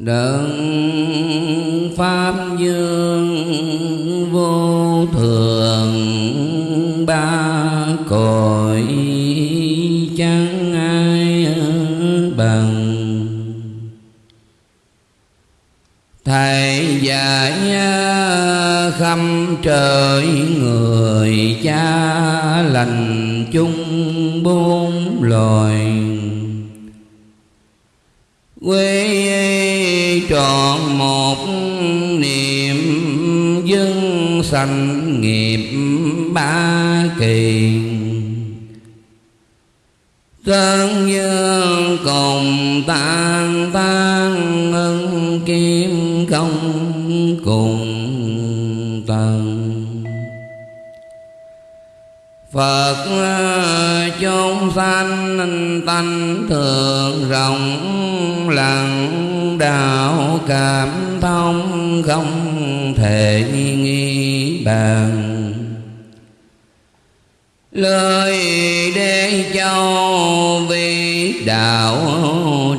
đấng pháp dương vô thường ba cội chẳng ai bằng. Thầy dạy à, khâm trời sanh nghiệp ba kỳ. Tân dương cùng tan tan ân kim công cùng tầng. Phật chúng sanh tánh thường rộng, lặng đạo cảm thông không thể nghi bàn. Lời để châu vi đạo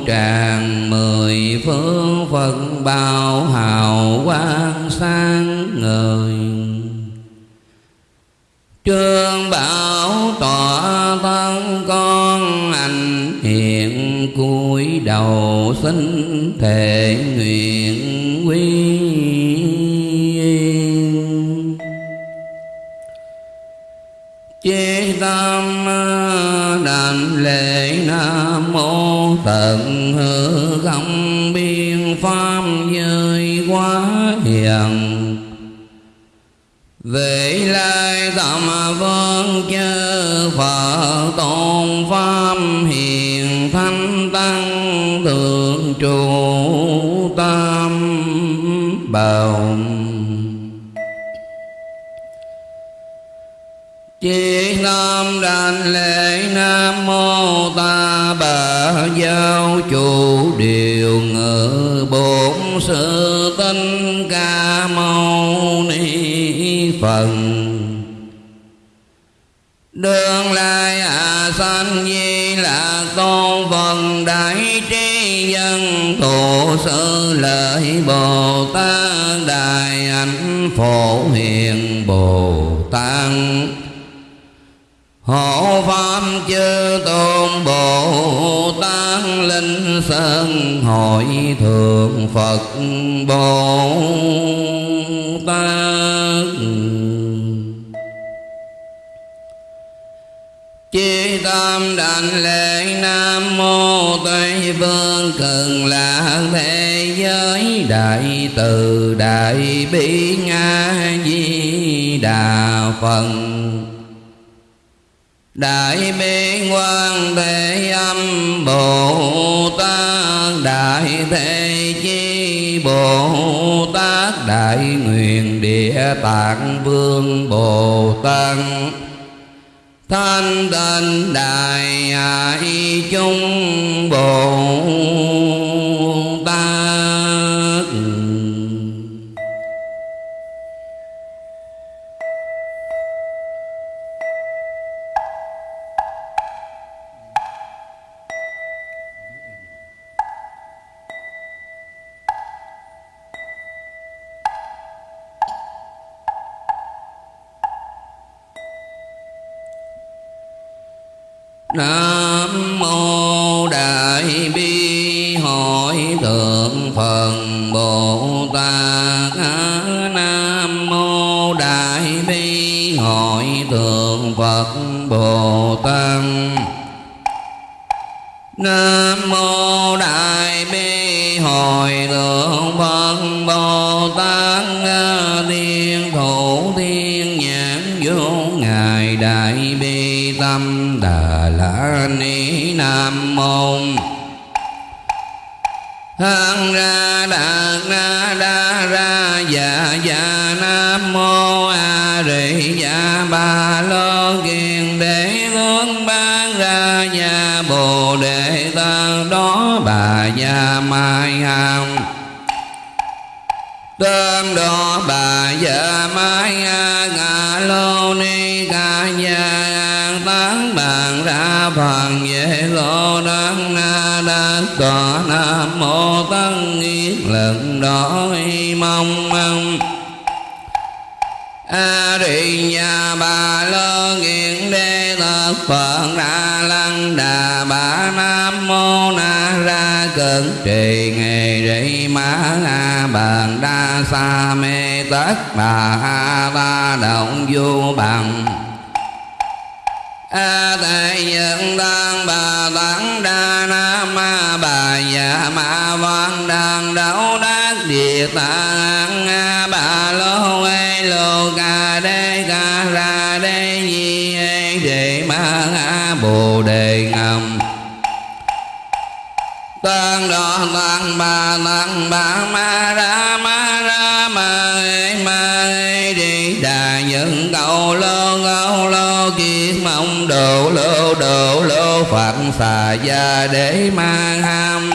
tràng mười phương phật bao hào quang sáng ngời. Trương bảo tỏa thân con anh hiện cúi đầu xin thề nguyện. Đảnh lễ nam mô tận hư không biên pháp giới quá hiền. Về lai tâm vương chư phật tôn pháp hiền thanh tăng thượng trụ tam bảo Chí tâm đảnh lễ Nam Mô Ta Bà Giáo Chủ Điều Ngự Bổn Sư Tinh Ca Mâu Ni phần. Đường lai à sanh di là con phần đại trí dân tổ sư lợi Bồ Tát Đại ảnh Phổ Hiền Bồ Tát. Hộ Pháp chư tôn Bồ Tát Linh Sơn Hội Thượng Phật Bồ Tát. Chi tâm đảnh lễ Nam Mô Tây Phương cần là Thế Giới Đại Từ Đại Bi Nga Di Đà Phật. Đại bi quan thế âm Bồ Tát. Đại thế chi Bồ Tát. Đại nguyện địa tạng vương Bồ Tát. Thanh tịnh đại hải chung Bồ Tát. Nam mô Đại bi hội thượng Phật Bồ Tát. Nam mô Đại bi hội thượng Phật Bồ Tát. Nam mô Đại bi hội thượng Phật Bồ Tát. Thiên thủ thiên nhãn vô ngài Đại bi tâm Đại Ni Nam mô hăng ra đạt na đa ra dạ dạ nam mô a di dạ ba lo kiền đế hướng ban ra nhà bồ đề tăng đó bà gia mai hằng. Tương đó bà gia mai a ngà lô ni ca gia tán bàn ra phần về lo đăng na đa tòa nam mô tăng ni lần đó mong mong. A di nhà bà lô nghiện đê thật phật đà lăng đà bà nam mô na ra cận trì nghề rị ma a bàn đa sa mê tất bà a ba động du bằng a tệ nhân đang bà tấn đa nam ma bà dạ ma văn đang đấu đắc địa tạng a bà lô ê lô ca đê ca ra đê di ê đề ma a bồ đề ngầm. Tăng đo tăng bà tăng bà ma ra ma ra ma ê ma ê đà những cầu lô cầu lô kiết mong độ lô độ lô phật xà gia để mang ham.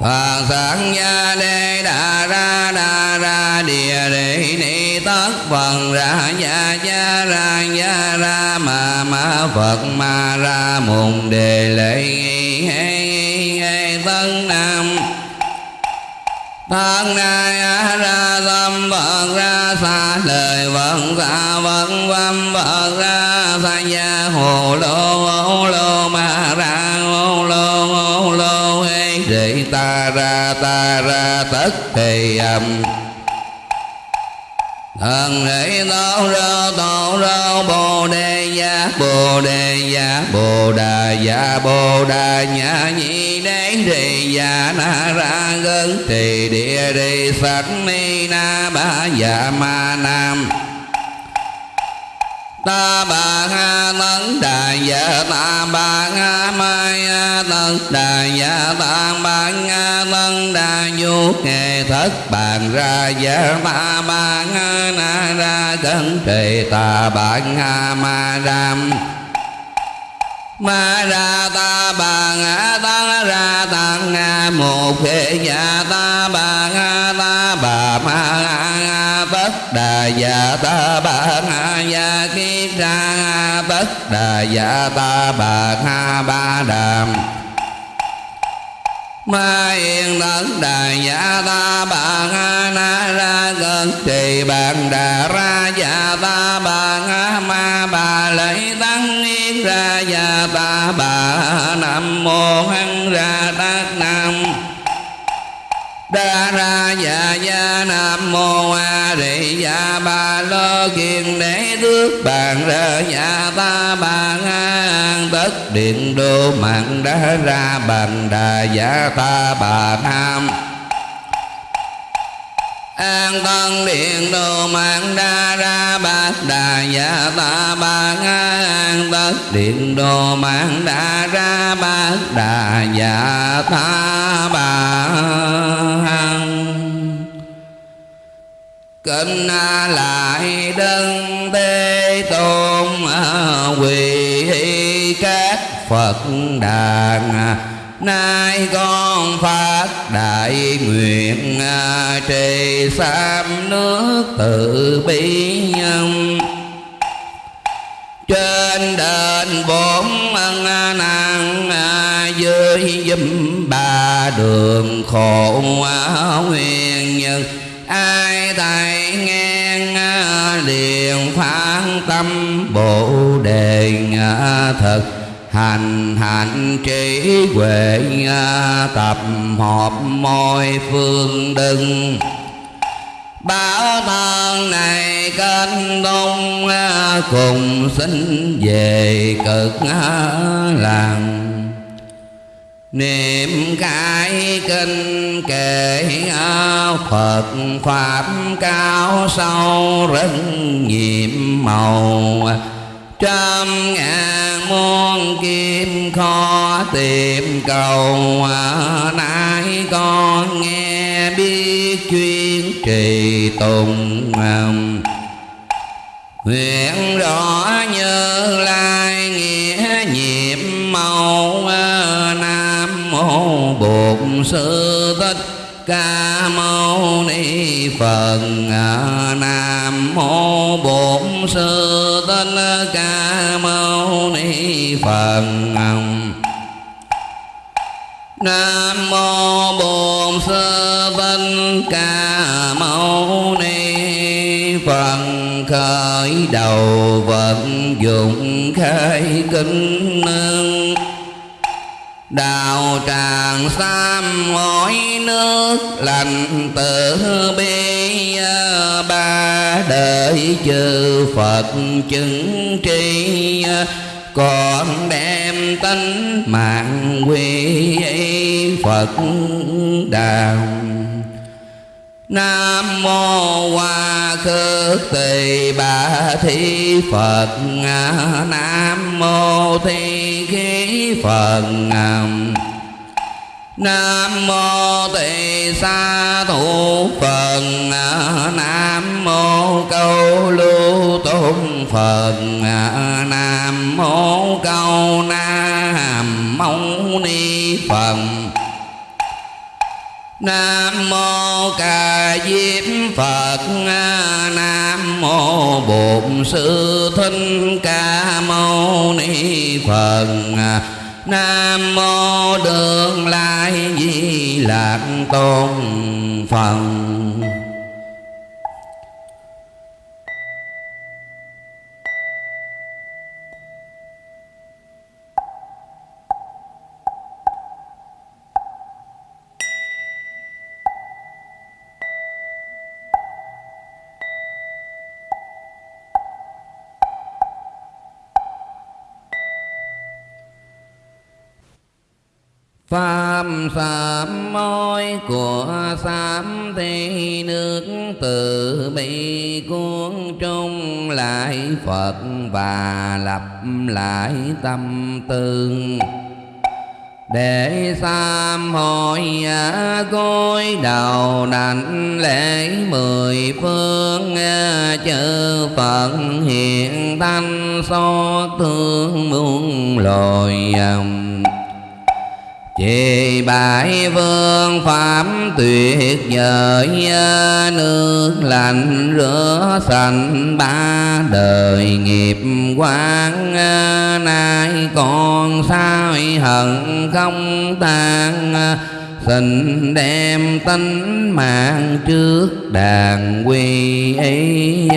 Phật sáng gia đê đà ra đà ra địa đề ni tất phần ra gia gia ra gia ra ma ma Phật ma ra mùng đề lệ nghi hê nghi hê tân nam Thân nay ra tâm Phật ra xa, lời vận xa vận văn Phật ra xa. Gia hồ lô ô lô ma ra ô lô ô lô hê rị ta ra ta ra, tất thì âm Thần rị tao ra tao ra, bồ đề gia bồ đề gia bồ đà gia bồ đà nhã, nhị đế rì gia na ra gân trì địa rì sạch ni na ba gia ma nam ta bà ha tấn đà dạ ta bà ha mai a tấn đà dạ ta bà ha tấn đà du nghề thất bàn ra dạ ta bà ha na ra cẩn trì ta bà ha ma ram ma ra ta bà ngã ta ra tăng nga một thế nhà ta bà ngã ta bà ma ngã bất đà dạ ta bà ngã ya kiết ra bất đà dạ ta bà ngã ba đàm Ma yên tất đà dạ ta, bà nga na ra cơn trì bàn đà ra dạ ta, bà nga ma, bà lấy tăng yên ra dạ ta, bà nam mô hăng ra tát nam đa ra dạ dạ nam mô a di dạ ba lo kiền đế tước bàn ra dạ ta bà ngang tất điện đô mạng đa ra bàn đà dạ ta bà nam an tân điện đồ mạng đa ra bát đà dạ ta bà an tất điện đồ mạng đa ra bát đà dạ ta bà kinh lại đơn tê tôn à, quỳ các phật đàn nay con phát đại nguyện trì sam nước từ bi nhân. Trên đền bốn ân năng dưới dùm ba đường khổ nguyên nhân ai thầy nghe liền phán tâm bồ đề thật hành hạnh trí huệ à, tập hợp mọi phương đừng Bảo thân này kênh đông à, cùng xin về cực à, làng. Niệm cái kinh kệ Phật Pháp cao sâu rất nhiệm màu. Trăm ngàn muôn kim khó tìm cầu. Nay con nghe biết chuyên trì tùng nguyện rõ như lai nghĩa nhiệm màu nam mô bổn sư thích ca mâu phật à, nam mô bổn sư thích ca mâu ni phật. Nam mô bổn sư thích ca mâu ni phật. Khởi đầu vận dụng khai kinh nương. Đào tràng sam ngói nước, lành tử bi à, ba đời chư Phật chứng tri à, còn đem tánh mạng quy Phật đạo Nam mô Hoa Khước Tỳ Bà Thi Phật. Nam mô Thi Khí Phật. Nam mô Tỳ Sa Thủ Phật. Nam mô Câu Lưu Tôn Phật. Nam mô Câu Nam Mâu Ni Phật. Nam mô Ca Diếp Phật. Nam mô Bổn Sư Thích Ca Mâu Ni Phật. Nam mô Đường Lai Di Lạc Tôn Phật. Pháp sám môi của sám thế nước từ bi cuốn trung lại Phật và lập lại tâm tương. Để sám hội cối đầu đảnh lễ mười phương chư Phật hiện thanh xót thương muôn loài Chị bãi vương pháp tuyệt vời, Nước lạnh rửa sạch ba đời nghiệp quán. Nay còn sao hận không tan Xin đem tánh mạng trước đàn quy ấy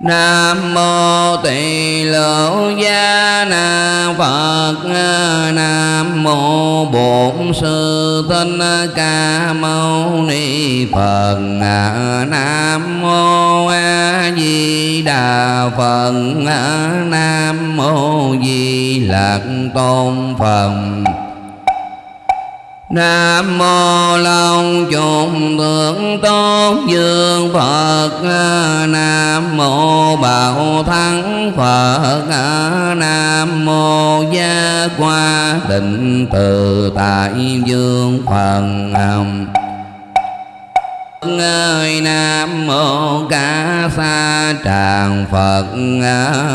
Nam mô Tỳ Lỗ Gia Nam Phật. Nam mô Bổn Sư Thích Ca Mâu Ni Phật. Nam mô A Di Đà Phật. Nam mô Di Lặc Tôn Phật. Nam mô Long trùng thượng tôn dương Phật. Nam mô Bảo Thắng Phật. Nam mô Gia Qua Định Từ Tại Dương Phật ơi Nam mô Ca Sa Tràng Phật.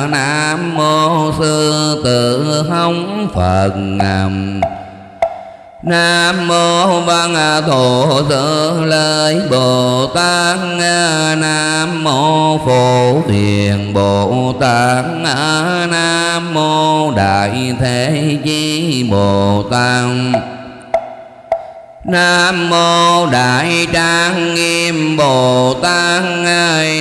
Nam mô Sư Tử Hống Phật. Nam nam mô Văn Thù Tự Lợi Bồ Tát Nam mô Phổ Hiền Bồ Tát Nam mô Đại Thế Chí Bồ Tát Nam mô Đại Trang Nghiêm Bồ Tát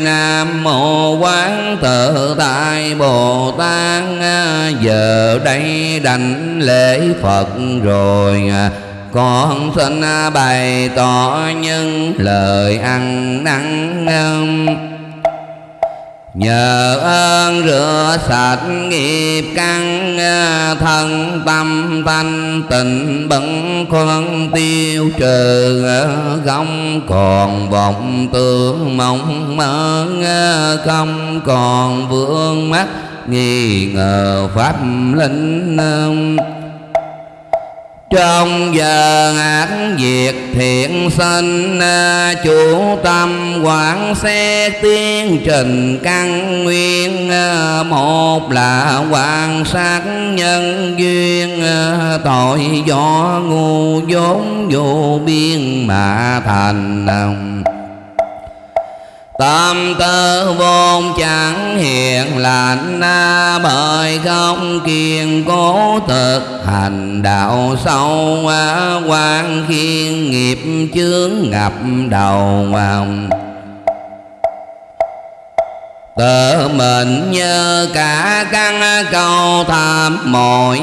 Nam mô Quán Tự Tại Bồ Tát Giờ đây đảnh lễ Phật rồi. Con xin bày tỏ những lời ăn năn Nhờ ơn rửa sạch nghiệp căn à, Thân tâm thanh tịnh, bẩn khuân tiêu trừ à, Không còn vọng tưởng mong mơ à, Không còn vương mắt nghi ngờ pháp linh trong giờ ác việc thiện sinh à, chủ tâm quán xét tiến trình căn nguyên à, một là quan sát nhân duyên à, tội do ngu vốn vô biên mà thành tâm tư vốn chẳng hiền lành bởi không kiên cố thực hành. Đạo sâu quan khiên nghiệp chướng ngập đầu tự mình như cả căn câu tham mọi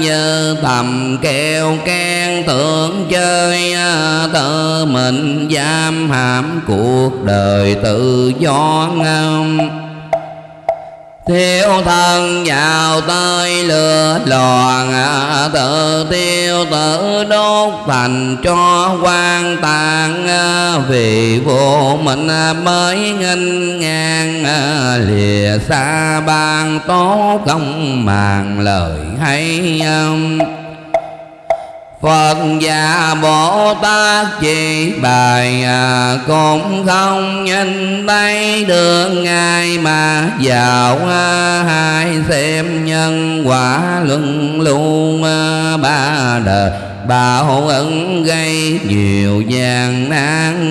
như tầm kêu khen tưởng chơi. Tự mình giam hãm cuộc đời tự do ngâm. Thiếu thân vào tới lửa loạn, Tự tiêu tự đốt thành cho quan tàn Vì vô mình mới nghênh ngang, Lìa xa ban tố công màng lời hay Phật và Bồ Tát chỉ bài à, cũng không nhìn thấy được ngài mà vào à, hai xem nhân quả luân luôn à, ba đời. Bảo ứng gây nhiều gian nan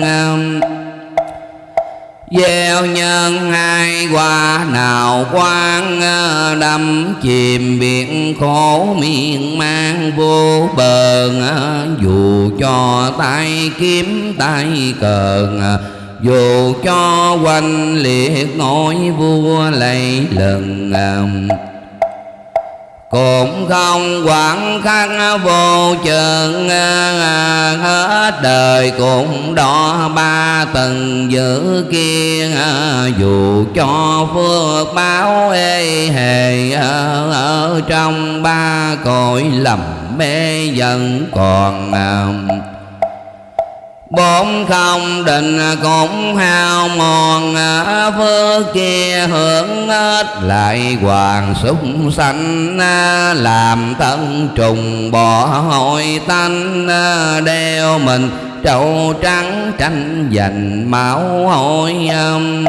gieo nhân hai qua nào quang ờ, đâm chìm biển khổ miên man vô bờ ờ, dù cho tay kiếm tay cờ ờ, dù cho quanh liệt ngôi vua lây lần cũng không quản khắc vô chừng à, à, à, hết đời cũng đo ba tầng giữ kia dù cho phước báo ê hề ở trong ba cõi lầm mê vẫn còn bốn không định cũng hao mòn, phước kia hưởng hết. Lại hoàng súc sanh, làm thân trùng bỏ hội tanh. Đeo mình trâu trắng, tranh giành máu hôi âm.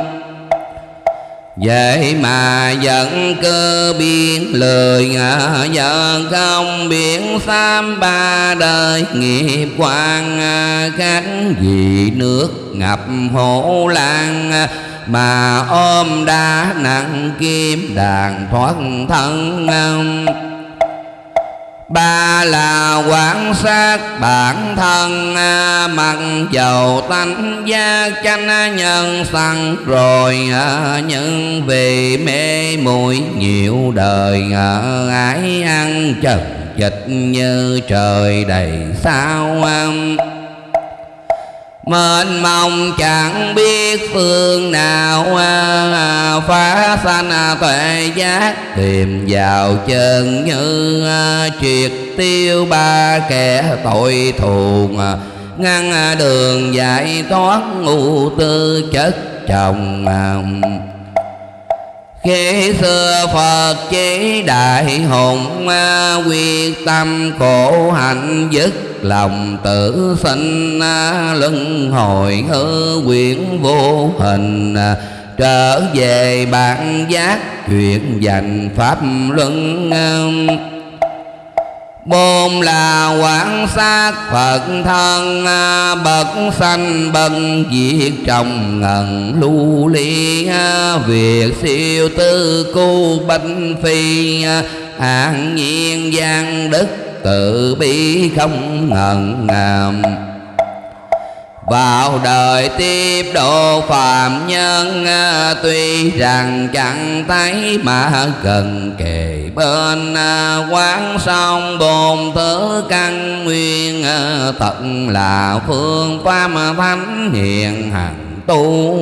Vậy mà vẫn cơ biến lời ngã Giờ không biến sam ba đời. Nghiệp quan à, Khánh vì nước ngập hổ lan à, Mà ôm đá nặng kim đàn thoát thân à ba là quan sát bản thân à, mặc dầu tánh gia chanh à, nhân sanh, rồi à, nhưng vì mê muội nhiều đời ái ăn chật dịch như trời đầy sao Mênh mông chẳng biết phương nào à, Phá sanh à, tuệ giác. Tìm vào chân như à, Triệt tiêu ba kẻ tội thù Ngăn đường giải thoát ngu tư chất chồng khi xưa Phật chế đại hùng à, Quyết tâm khổ hạnh dứt lòng tử sinh à, Luân hồi hư quyển vô hình à, Trở về bản giác chuyện dành pháp luân Bôn là quán sát Phật thân à, Bậc sanh bậc diệt trong ngần lưu ly à, Việc siêu tư cu bánh phi à, An nhiên gian đức tự bi không ngần ngàm vào đời tiếp độ phàm nhân à, tuy rằng chẳng thấy mà gần kề bên à, quán sông bồn thứ căn nguyên à, tận là phương pháp thánh hiền hằng tu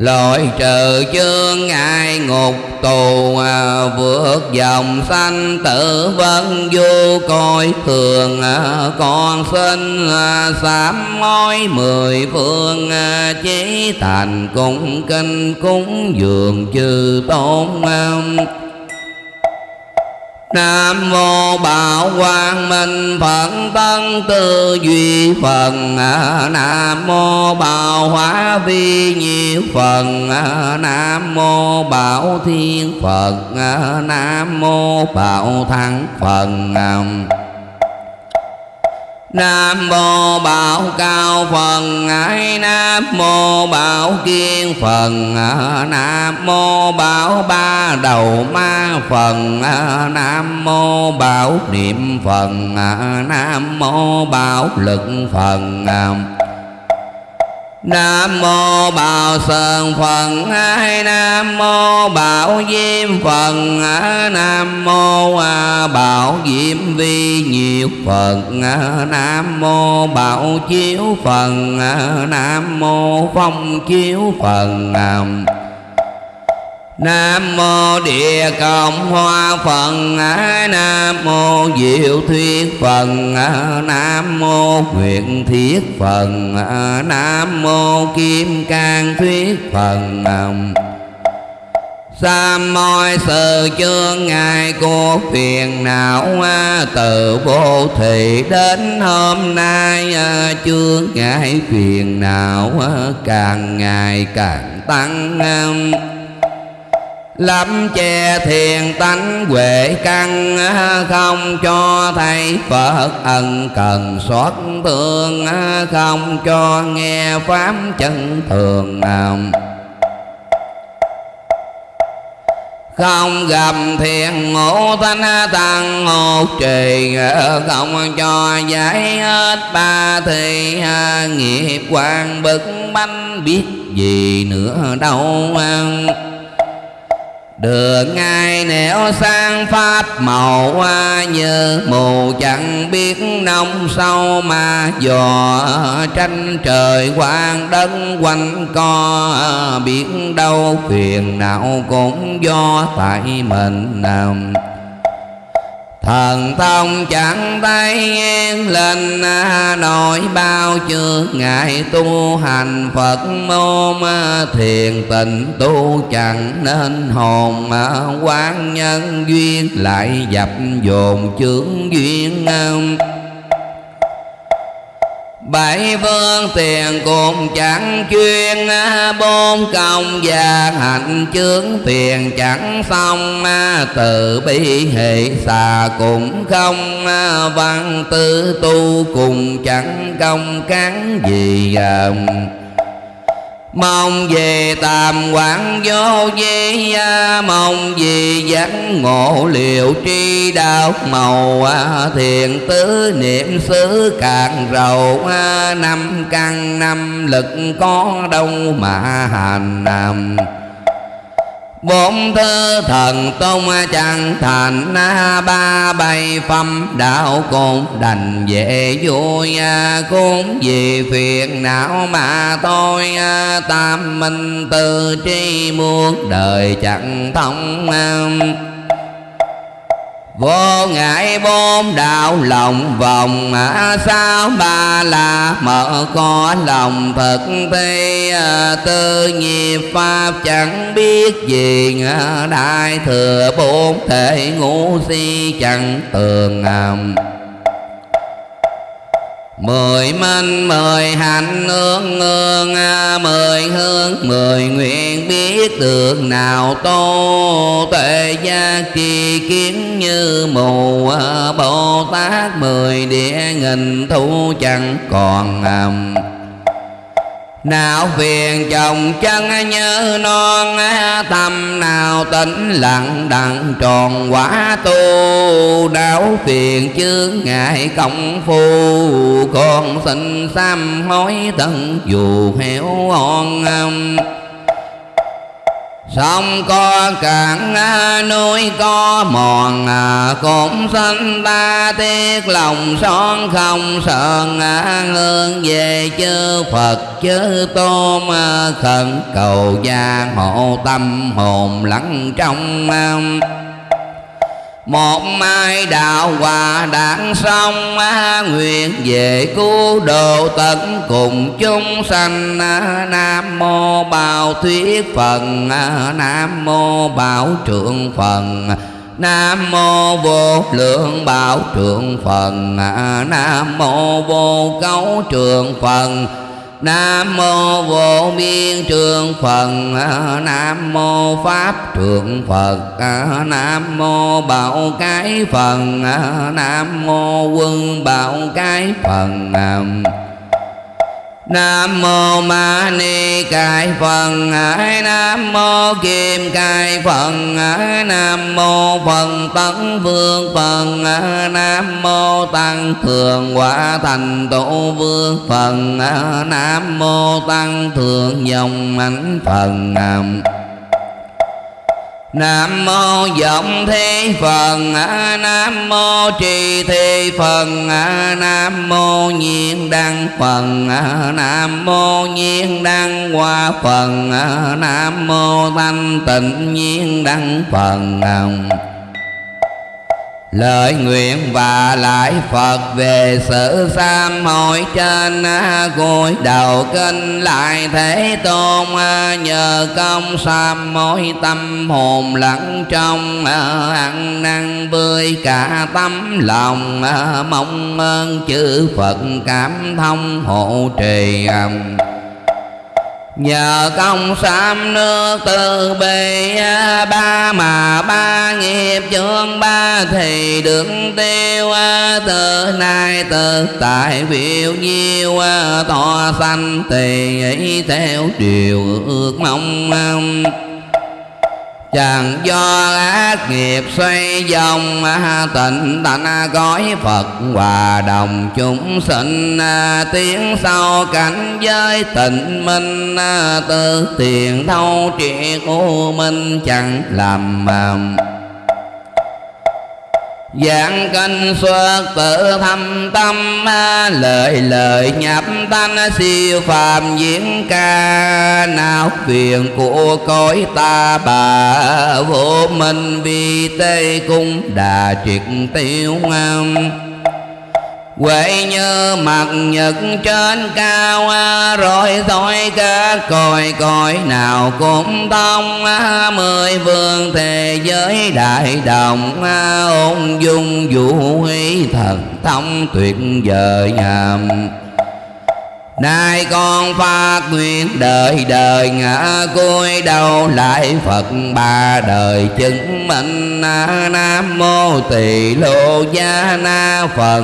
Lội trừ chương ngại ngục tù à, Vượt dòng sanh tử vân vô coi thường à, Con sinh à, sám mối mười phương à, Chế thành cung kinh cúng dường chư tôn à. Nam mô Bảo Quang Minh Phật Tân Tư Duy Phần Nam mô Bảo Hóa Vi Nhiêu Phần Nam mô Bảo Thiên Phật. Nam mô Bảo Thắng Phần Nam mô Bảo Cao Phần ấy Nam mô Bảo Kiên Phần, Nam mô Bảo Ba Đầu Ma Phần, Nam mô Bảo Niệm Phần, Nam mô Bảo Lực Phần. Nam mô Bảo Sơn Phật, Hai Nam mô Bảo Diêm Phật, Nam mô à, Bảo Diêm Vi nhiệt Phật, Nam mô Bảo Chiếu Phật, Nam mô Phong Chiếu Phật. Nam mô nam mô Địa Cộng Hoa Phật Nam mô Diệu Thuyết Phật Nam mô Nguyện Thiết Phật Nam mô Kim Cang Thuyết Phật Sam môi sự chương ngài của phiền não, Từ vô thị đến hôm nay Chương ngài phiền não, càng ngày càng tăng lắm che thiền tánh huệ căn Không cho thầy Phật ân cần xót thương Không cho nghe pháp chân thường nào. Không gặp thiền ngộ thanh tăng ngột trì không cho giải hết ba thì nghiệp quan bực bánh biết gì nữa đâu đường ngài nẻo sang pháp, màu hoa như mù, chẳng biết nông sâu mà dò tranh trời quang đất quanh co. Biết đâu phiền não cũng do tại mình làm Thần thông chẳng tay yên lên à, nỗi bao chưa ngại tu hành Phật môn à, thiền tình tu chẳng nên hồn à, quán nhân duyên lại dập dồn chướng duyên Bảy phương tiền cùng chẳng chuyên à, Bốn công và hạnh chướng tiền chẳng xong à, Từ bi hệ xà cũng không à, Văn tư tu cùng chẳng công cán gì Mong về tam quán vô vi Mong về giác ngộ liệu tri đạo, màu Thiền tứ niệm xứ càng rầu Năm căn năm lực có đâu mà hành nằm Bốn thứ thần tôn chẳng thành Ba bay phẩm, đạo cũng đành về vui, Cũng vì phiền não mà tôi Tam minh tư tri muôn đời chẳng thông Vô ngại bốn đạo lòng vòng Sao ba la mở có lòng phật thi à, Tư nghiệp pháp chẳng biết gì Đại thừa bốn thể ngũ si chẳng tường ngầm Mười minh mười hạnh ương ương Mười hương mười nguyện biết được nào tô Tuệ gia trì kiến như mù à, Bồ Tát mười địa nghìn thu chẳng còn ngầm nào phiền chồng chân nhớ non Tâm nào tĩnh lặng đặng tròn quả tu. Đảo phiền chướng ngại công phu, Con xin sám hối tận dù héo on Sông có cạn, núi có mòn, Cũng sinh ta tiếc lòng son không sờn. Hương về chư Phật, chư Tôn, Khẩn cầu gia hộ tâm hồn lắng trong một mai đạo hòa đảng xong nguyện về cứu độ tận cùng chúng sanh nam mô bào thuyết phần nam mô bảo trượng phần Nam mô vô lượng bảo trượng phần Nam mô vô cấu trượng phần Nam mô vô biên trường Phật. Nam mô Pháp trường Phật. Nam mô Bảo Cái Phật. Nam mô Quân Bảo Cái Phật. Nam mô Ma Ni Cai Phật. Nam mô Kim Cai Phật. Nam mô Phật Tấn Vương Phật. Nam mô Tăng Thường Quả Thành Tổ Vương Phật. Nam mô Tăng Thường Dòng Ánh Phật. Nam nam mô vọng thế Phật Nam mô trì thế Phật Nam mô nhiên đăng Phật Nam mô nhiên đăng hoa Phật Nam mô thanh tịnh nhiên đăng Phật Lời nguyện và lại Phật về sự sám hội trên gối đầu kinh lại Thế Tôn nhờ công sám mỗi tâm hồn lẫn trong ăn năn bươi cả tấm lòng. Mong ơn chư Phật cảm thông hộ trì Nhờ công sám nước từ bề ba mà ba nghiệp chương ba thì được tiêu từ nay từ tại phiêu nhiêu to sanh thì theo điều ước mong. Chẳng do ác nghiệp xoay vòng Tịnh tạnh gói Phật hòa đồng. Chúng sinh Tiếng sau cảnh giới tịnh minh Tư tiền thâu triệt u minh chẳng làm Giảng kinh xuất tự thâm tâm, Lời lời nhập thanh siêu phàm diễn ca. Nào phiền của cõi ta bà, Vô minh vi tây cung đà triệt tiêu ngâm. Huệ như mặt nhật trên cao Rồi thôi các còi còi nào cũng thông Mười vương thế giới đại đồng, Ôn dung vũ huy thần thông tuyệt vời nhầm Nay con phát nguyện đời đời ngã cúi đầu lại Phật ba đời chứng minh Nam mô tỳ lô gia na Phật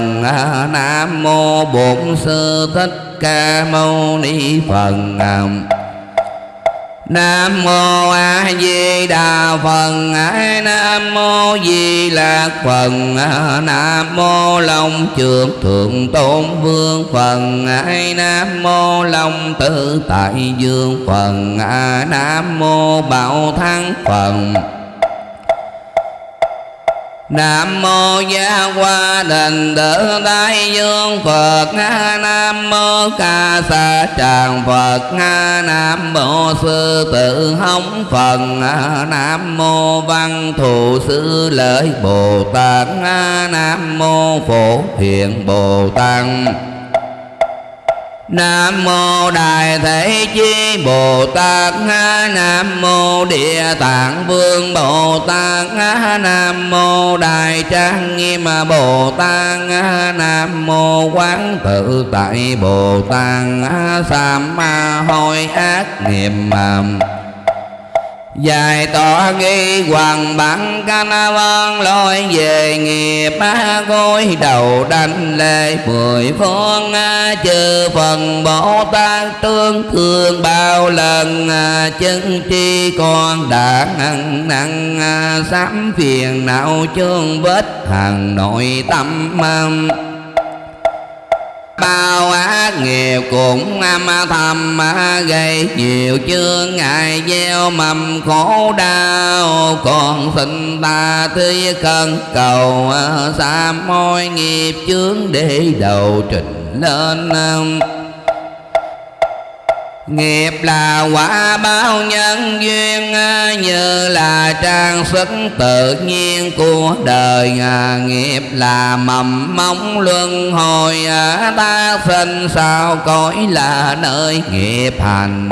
Nam mô bổn sư thích ca mâu ni Phật Nam mô A Di Đà Phật. Nam mô Di Lạc Phật. Nam mô Long Trường Thượng Tôn Vương Phật. Nam mô Long Tự Tại Dương Phật. Nam mô Bảo Thắng Phật. Nam mô Gia Hoa Đình Tự Đại Dương Phật. Nam mô Ca Sa Tràng Phật. Nam mô Sư tử Hống Phật Nam mô Văn Thù Sư Lợi Bồ Tát. Nam mô Phổ Hiền Bồ Tát. Nam mô Đại Thế Chí Bồ Tát Nam mô Địa Tạng Vương Bồ Tát Nam mô Đại Trang Nghiêm Bồ Tát Nam mô Quán Tự Tại Bồ Tát Sam Ma Hôi Ác Nghiệp Dài tỏ ghi hoàng bản canh văn lôi về nghiệp gối đầu đánh lệ mười phương chư phần bồ tát tương thương bao lần chân tri con đã nặng nặng sám phiền não chương vết hàng nội tâm bao ác nghiệp cũng à, âm thầm à, gây nhiều chương ngại, gieo mầm khổ đau. Còn xin ta thứ khẩn cầu à, xa môi nghiệp chướng để đầu trình lên. Nghiệp là quả báo nhân duyên, Như là trang sức tự nhiên của đời. Nghiệp là mầm móng luân hồi, Ta sinh sao cõi là nơi nghiệp hành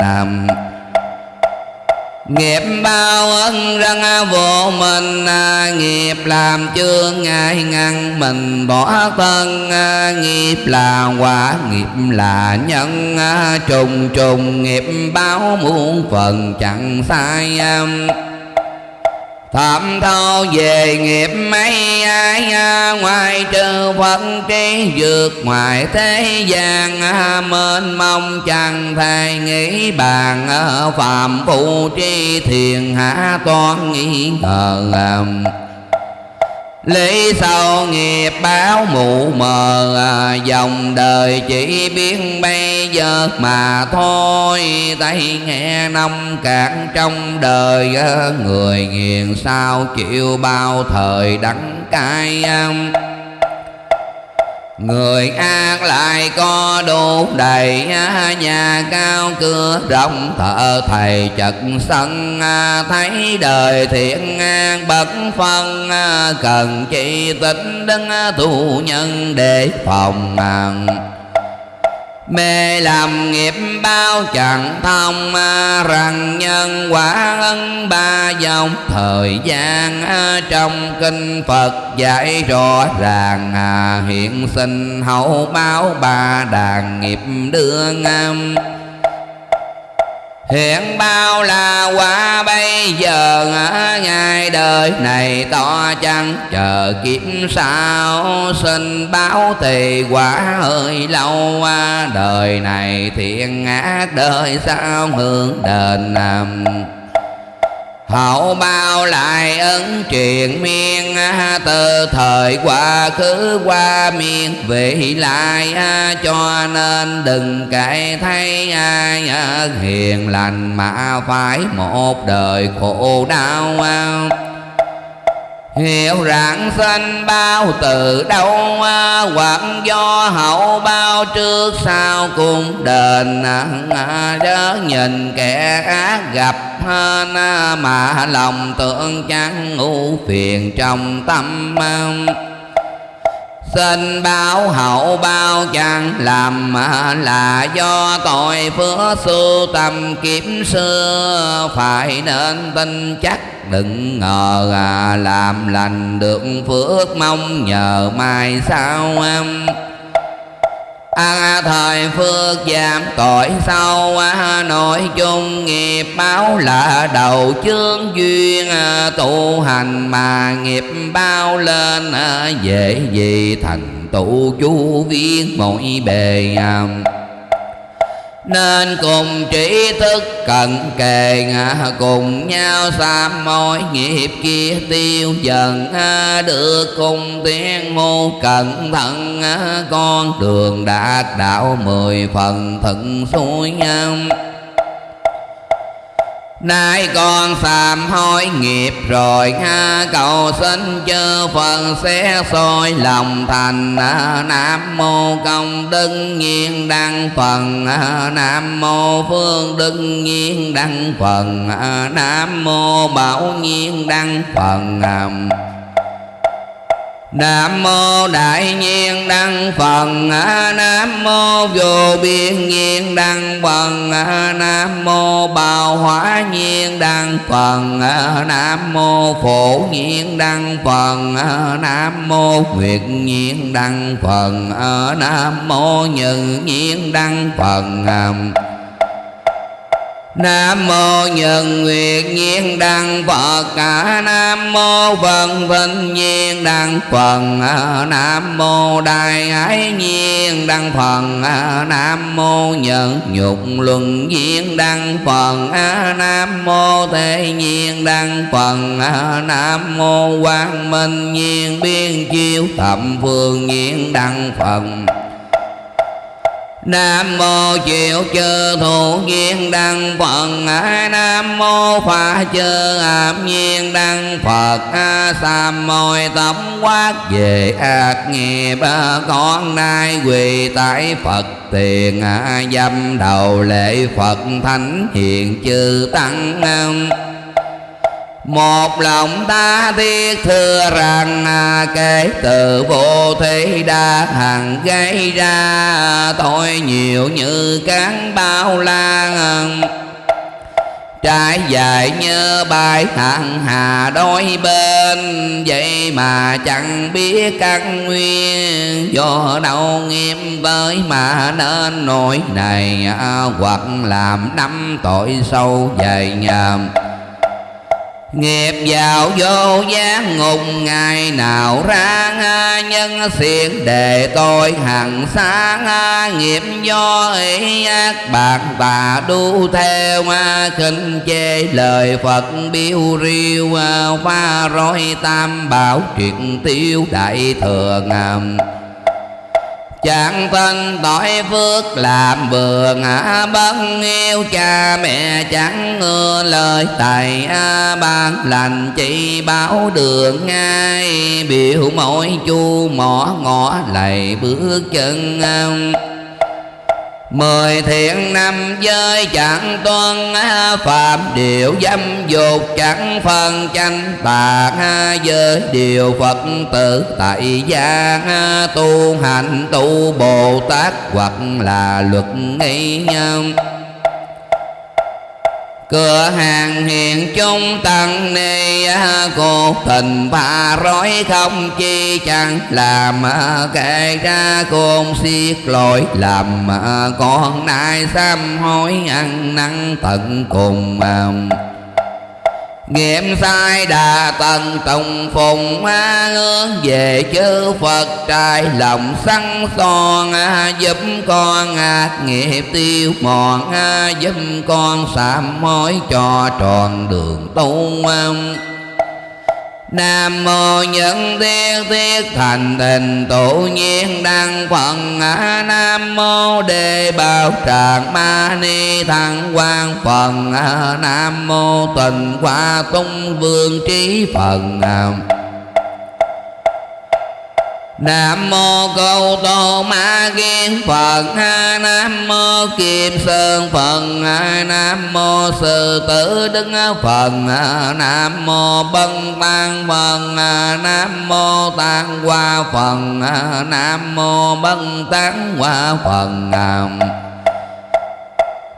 Nghiệp bao ân răng à, vô mình à, Nghiệp làm chương ngại ngăn, mình bỏ thân à, Nghiệp là quả, nghiệp là nhân Trùng trùng, nghiệp báo muôn phần chẳng sai Phạm thâu về nghiệp mấy ai à, Ngoài trừ Phật trí vượt ngoài thế gian à, Mênh mong chẳng thể nghĩ bàn à, Phạm phụ tri thiền hạ toán nghĩ ngờ Lý sau nghiệp báo mù mờ à, Dòng đời chỉ biết bây giờ mà thôi. Tay nghe năm cạn trong đời à, Người nghiền sao chịu bao thời đắng cay à. Người an lại có đủ đầy Nhà cao cửa rộng thợ thầy chật sân Thấy đời thiện an bất phân Cần chi tính đứng tu nhân để phòng Mê làm nghiệp bao chẳng thông à, Rằng nhân quả ân ba dòng. Thời gian à, trong kinh Phật dạy rõ ràng à, Hiện sinh hậu báo ba đàn nghiệp đưa ngâm. Hiện bao là quá bây giờ Ngày đời này to chăng? Chờ kiếm sao Xin báo thì quả hơi lâu qua. Đời này thiện ác đời sao hưởng đền nằm? Hậu bao lại ấn truyền miên Từ thời quá khứ qua miên. Vị lại Cho nên đừng cải thấy ai hiền lành Mà phải một đời khổ đau. Hiểu rạng sanh bao từ đâu Hoặc do hậu bao trước sau cùng đền. Chớ nhìn kẻ ác gặp hên Mà lòng tưởng chẳng ngu phiền trong tâm Xin báo hậu bao chẳng làm là do tội phước sư tâm kiếm xưa. Phải nên tin chắc đừng ngờ à, làm lành được phước mong nhờ mai sau À, thời phước giảm tội sau à, nội chung nghiệp báo là đầu chương duyên à, tu hành mà nghiệp bao lên à, dễ gì thành tụ chú viên mỗi bề à, nên cùng trí thức cận kề cùng nhau sám mối nghiệp kia tiêu dần à, được cùng tiếng hô cẩn thận à, con đường đạt đạo mười phần thận xuôi nhau Nay con sám hối nghiệp rồi ha cầu xin chư Phật sẽ soi lòng thành. À, Nam mô công đức nhiên đăng phần. À, Nam mô phương đức nhiên đăng phần. À, Nam mô bảo nhiên đăng phần. Nam mô đại nhiên đăng phần Nam mô vô biên nhiên đăng phần Nam mô bào hóa nhiên đăng phần Nam mô phổ nhiên đăng phần Nam mô nguyệt nhiên đăng phần Nam mô nhân nhiên đăng phần Nam mô nhân nguyệt nhiên đăng Phật. Cả Nam mô vân vinh nhiên đăng Phật. Nam mô đại ái nhiên đăng Phật. Nam mô nhân nhục luân nhiên đăng Phật. Nam mô thế nhiên đăng Phật. Nam mô quang minh nhiên biên chiếu thập phương nhiên đăng Phật. Nam mô Diệu chư thủ nhiên đăng Phật. Nam mô Phạ chư ảm nhiên đăng Phật. Sam môi tấm quát về ác nghiệp Con nay quỳ tại Phật tiền. Dâm đầu lễ Phật thánh hiện chư tăng một lòng ta thiết thưa rằng à, kể từ vô thế đa hằng gây ra tội nhiều như cán bao la Trái dài như bài hàng hà đôi bên, Vậy mà chẳng biết căn nguyên. Do đâu nghiêm với mà nên nỗi này à, Hoặc làm năm tội sâu dày nhầm Nghiệp vào vô gián ngục, ngày nào ra nhân xiên đề tôi hằng sáng nghiệp do ý ác, bạc tà đu theo khinh chê. Lời Phật biêu riêu à, pha rối tam bảo triệt tiêu đại thừa ngầm. Chẳng thân tội phước làm bừa ngã bất yêu cha mẹ chẳng ngưa lời tài ban lành chỉ báo đường ngay, biểu mỗi chu mỏ ngõ lầy bước chân Mười thiện năm giới chẳng tuân Phạm điều dâm dục, chẳng phân tranh bạc Giới điều Phật tử tại gia Tu hành tu Bồ Tát, hoặc là luật nghi nhân cửa hàng hiện chung tăng ni à, cô tình bà rối không chi chẳng làm à, kể ra côn xiết lỗi làm à, con nai sám hối ăn năn tận cùng Nghiệm sai đà tần tùng phùng hướng về chư Phật trai lòng săn son giúp con nghiệp tiêu mòn giúp con sám mối cho tròn đường tu Nam mô nhân thiết thiết thành tình tự nhiên đăng phận Nam mô đề bảo tràng ma ni thăng quan phần Nam mô tình hoa tung vương trí phần Nam mô Câu Tô Ma Kiên Phật. Nam mô Kim Sơn Phật. Nam mô Sư Tử Đức Phật. Nam mô Bân Tăng Phật. Nam mô Tăng Hoa Phật. Nam mô Bân Tăng Hoa Phật.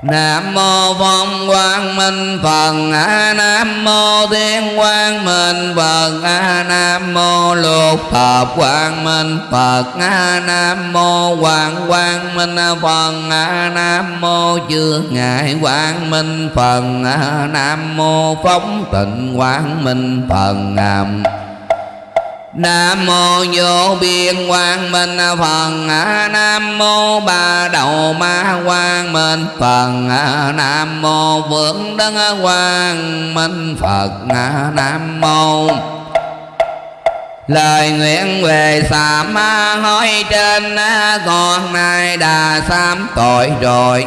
Nam mô Phong Quang Minh, Phật A Nam mô Thiên Quang Minh, Phật A Nam mô Lục Thập Quang Minh, Phật A Nam mô Quang Quang Minh, Phật A Nam mô Chư Ngại Quang Minh, Phật A Nam mô Phóng Tịnh Quang Minh, Phật Nam Nam mô vô biên quang minh. Phật à, Nam mô ba đầu ma quang minh. Phật à, Nam mô vượng đấng quang minh. Phật à, Nam mô Lời nguyện về sám hối trên con nay đã sám. Tội rồi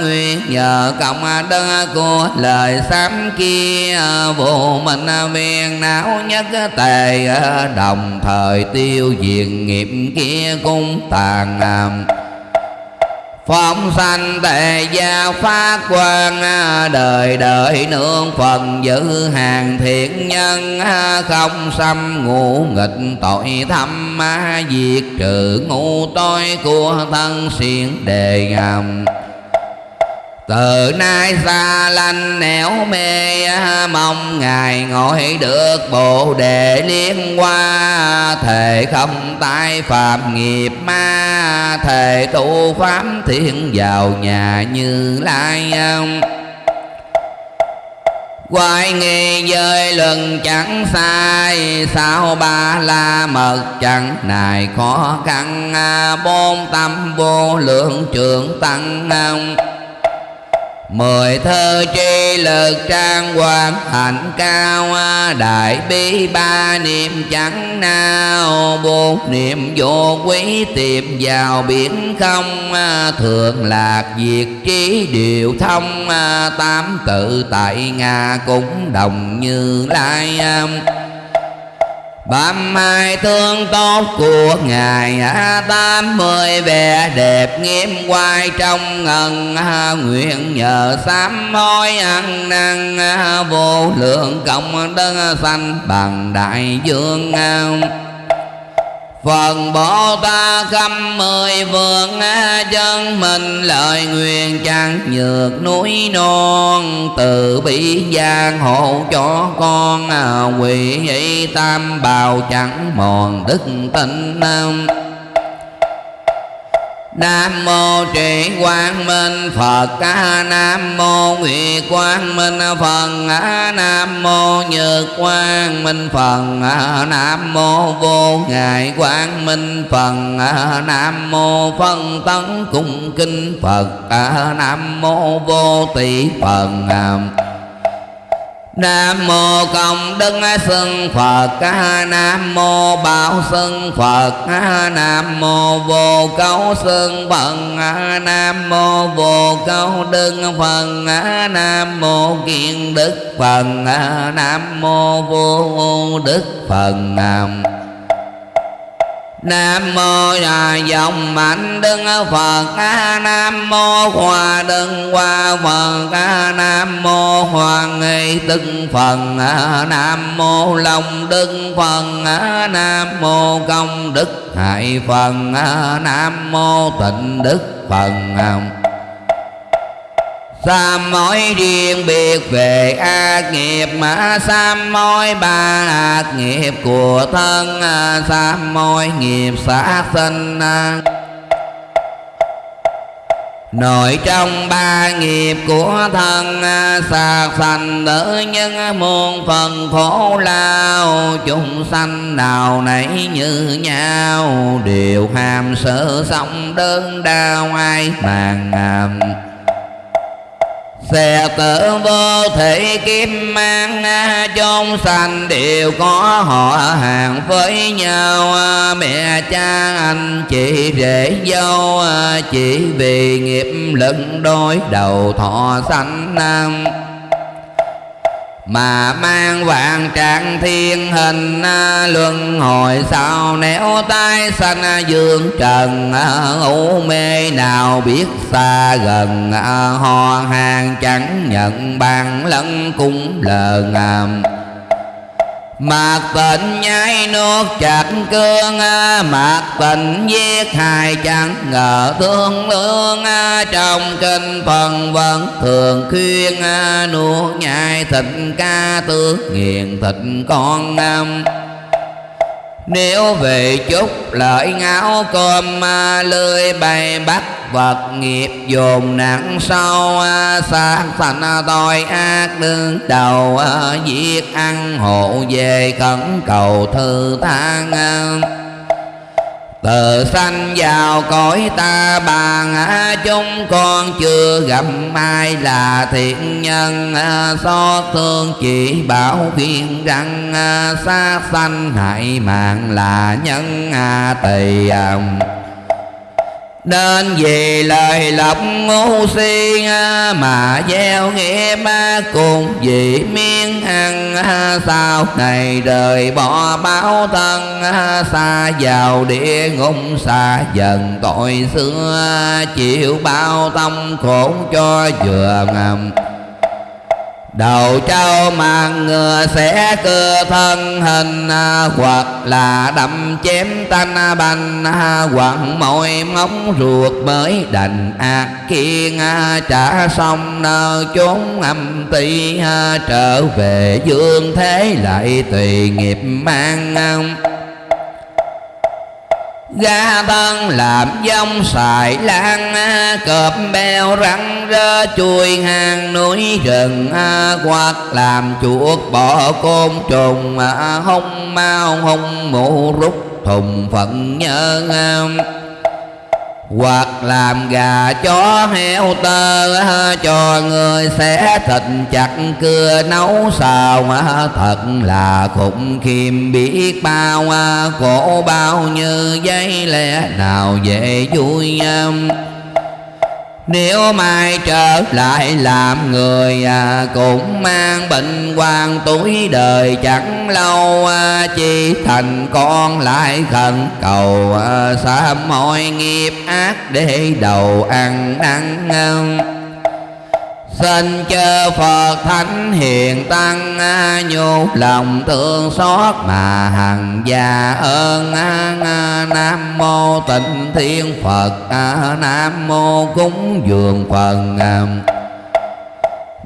Nguyện nhờ công đức của lời sám kia. Vô minh viên não nhất tề Đồng thời tiêu diệt nghiệp kia cung tàn Phóng sanh tề gia phát quan à, Đời đời nương phần giữ hàng thiện nhân à, Không xâm ngũ nghịch tội thâm à, Diệt trừ ngu tối của thân xiên đề ngầm từ nay xa lanh nẻo mê Mong Ngài ngồi được Bồ Đề liên qua Thề không tai phạm nghiệp ma, Thề tu pháp thiên vào nhà như lai. Ông Quay nghi giới lần chẳng sai, Sao ba la mật chẳng này khó khăn. Bốn tâm vô lượng trường tăng. Mười thơ tri lực trang hoàng, hạnh cao Đại bi, ba niệm chẳng nào Bốn niệm vô quý tìm vào biển không à, Thường lạc diệt trí điều thông à, Tám tự tại Nga cũng đồng như lai Bám hai thương tốt của Ngài à, Tám mươi vẻ đẹp nghiêm quay trong ngần à, Nguyện nhờ sám hối ăn năn à, Vô lượng công đức sanh bằng đại dương. Phần Bồ Tát khắp mười vườn chân mình lời nguyện chẳng nhược núi non, Từ bi giang hộ cho con à, quỷ tam bào chẳng mòn đức tinh nam Nam mô trì quang minh Phật. Nam mô nguyệt quang minh Phật. Nam mô nhược quang minh Phật. Nam mô vô ngại quang minh Phật. Nam mô phân tấn cung kinh Phật. Nam mô vô tỷ Phật Nam mô công đức sơn Phật Nam mô bảo sơn Phật Nam mô vô cấu sơn Phật Nam mô vô cấu đức Phật Nam mô kiên đức Phật Nam mô vô đức Phật Nam. Nam mô là dòng mạnh đức Phật. Nam mô hòa đừng qua Phật. Nam mô hoàng nghị tức Phật Nam mô lòng đức Phật Nam mô công đức hại Phật Nam mô tịnh đức Phật Sám mối riêng biệt về ác nghiệp mà sám mối ba ác nghiệp của thân à, Sám mối nghiệp sát sinh à. Nội trong ba nghiệp của thân à, Sạc sanh tử nhân muôn phần khổ lao. Chúng sanh nào nấy như nhau, Đều ham sợ sống đơn đau ai màng ngầm. Xe tử vô thể kim mang trong sanh đều có họ hàng với nhau. Mẹ cha anh chị rể dâu, Chỉ vì nghiệp lực đối đầu thọ sanh nam mà mang vạn trạng thiên hình à, luân hồi sau néo tay sanh à, dương trần à, ngủ mê nào biết xa gần ho hàng chẳng nhận bàn lẫn cung lờ ngàm. Mạc tịnh nhai nuốt chặt cương à, Mạc tịnh giết hại chẳng ngờ thương lương à, Trong kinh phần vẫn thường khuyên à, Nuốt nhai thịt ca tước nghiền thịt con năm nếu về chút lợi ngáo cơm à, lưới bay bắt vật nghiệp dồn nặng sâu à, xa thành à, tội ác đương đầu giết ăn hộ về cẩn cầu thư thang từ sanh vào cõi ta bà chúng con chưa gặp ai là thiện nhân xót thương chỉ bảo khuyên rằng sát sanh hại mạng là nhân tỳ nên vì lời lộng ngu si mà gieo nghiệp cùng vì miên ăn sau này đời bỏ báo thân, xa vào địa ngục, xa dần tội xưa, chịu bao tâm khổ cho vừa ngầm. Đầu trâu mang ngựa sẽ cơ thân hình à, Hoặc là đâm chém tanh à, bành à, Hoặc môi móng ruột mới đành. Ác kiên Trả xong nơ chốn âm ti Trở về dương thế lại tùy nghiệp mang Ga thân làm dông xài lan, Cọp beo răng rơ chui hang núi rừng Hoặc làm chuột bỏ côn trùng, Hông mau hông mụ rút thùng phận nhớ hoặc làm gà chó heo tơ cho người sẽ thịt chặt, cưa nấu xào thật là khủng khiêm. Biết bao à, khổ bao như giấy lẽ nào dễ vui nếu mai trở lại làm người à, Cũng mang bệnh quan tuổi đời chẳng lâu à, Chỉ thành con lại khẩn cầu à, Sám mọi nghiệp ác để đầu ăn năn. Xin chư Phật Thánh Hiền Tăng à, nhu lòng thương xót mà hằng già ơn à, à, Nam Mô Tịnh Thiên Phật Nam Mô Cúng Dường Phần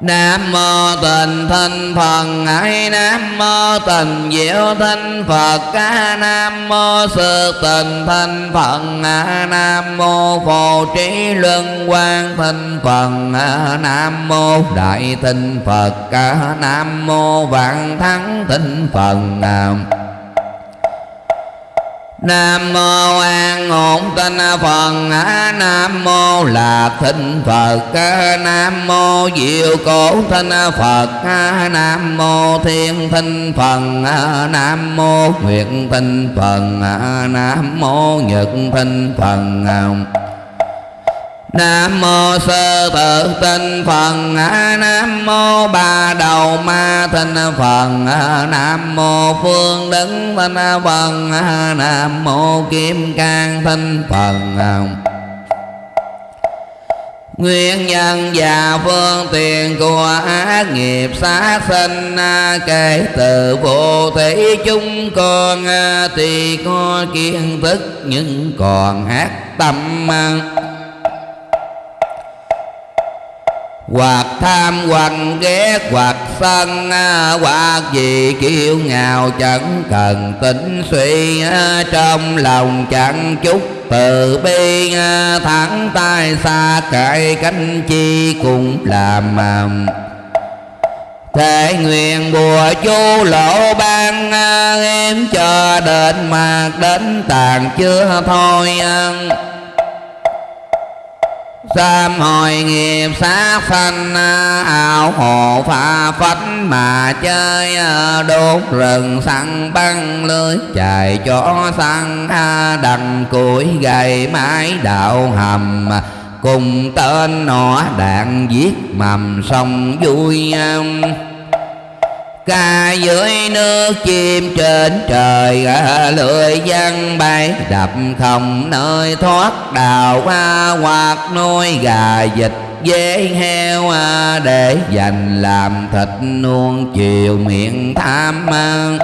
Nam mô Tịnh Thanh Phật, Ngài Nam mô Tịnh Diệu Thanh Phật, Ca Nam mô Sư Tịnh Thanh Phật Nam mô Phổ Trí Luân Quang Thanh Phật Nam mô Đại Thanh Phật, Ca Nam mô Vạn Thắng Thanh Phật Nam. Nam mô An Ổn Tinh Phật. Nam mô Lạc Thịnh Phật. Nam mô Diệu Cổ Thinh Phật. Nam mô Thiên Thinh Phật Nam mô nguyện Thinh Phật Nam mô Nhật Thinh Phật Nam mô sơ tự tinh Phật Nam mô ba đầu ma tinh Phật Nam mô phương đứng tinh Phật Nam mô kim cang tinh Phật. Nguyên nhân và phương tiện của ác nghiệp sát sinh, Kể từ vô thể chúng con, Thì có kiến thức nhưng còn ác tâm. Hoặc tham hoặc ghét hoặc sân à, hoặc gì kiêu ngạo chẳng cần tính suy à, trong lòng chẳng chút từ bi à, thẳng tay xa cải cánh chi cũng làm thể nguyện bùa chú lộ ban em cho đến mạc đến tàn chưa thôi Sám hồi nghiệp sát sanh, ảo hồ pha phách mà chơi, đốt rừng săn băng lưới, chạy chó săn đằng củi gầy mái đạo hầm. Cùng tên nọ đạn giết mầm sông vui ca dưới nước chim trên trời lưỡi văn bay đập không nơi thoát đào hoa hoặc nuôi. Gà vịt dế heo à, để dành làm thịt nuông chiều miệng tham ăn.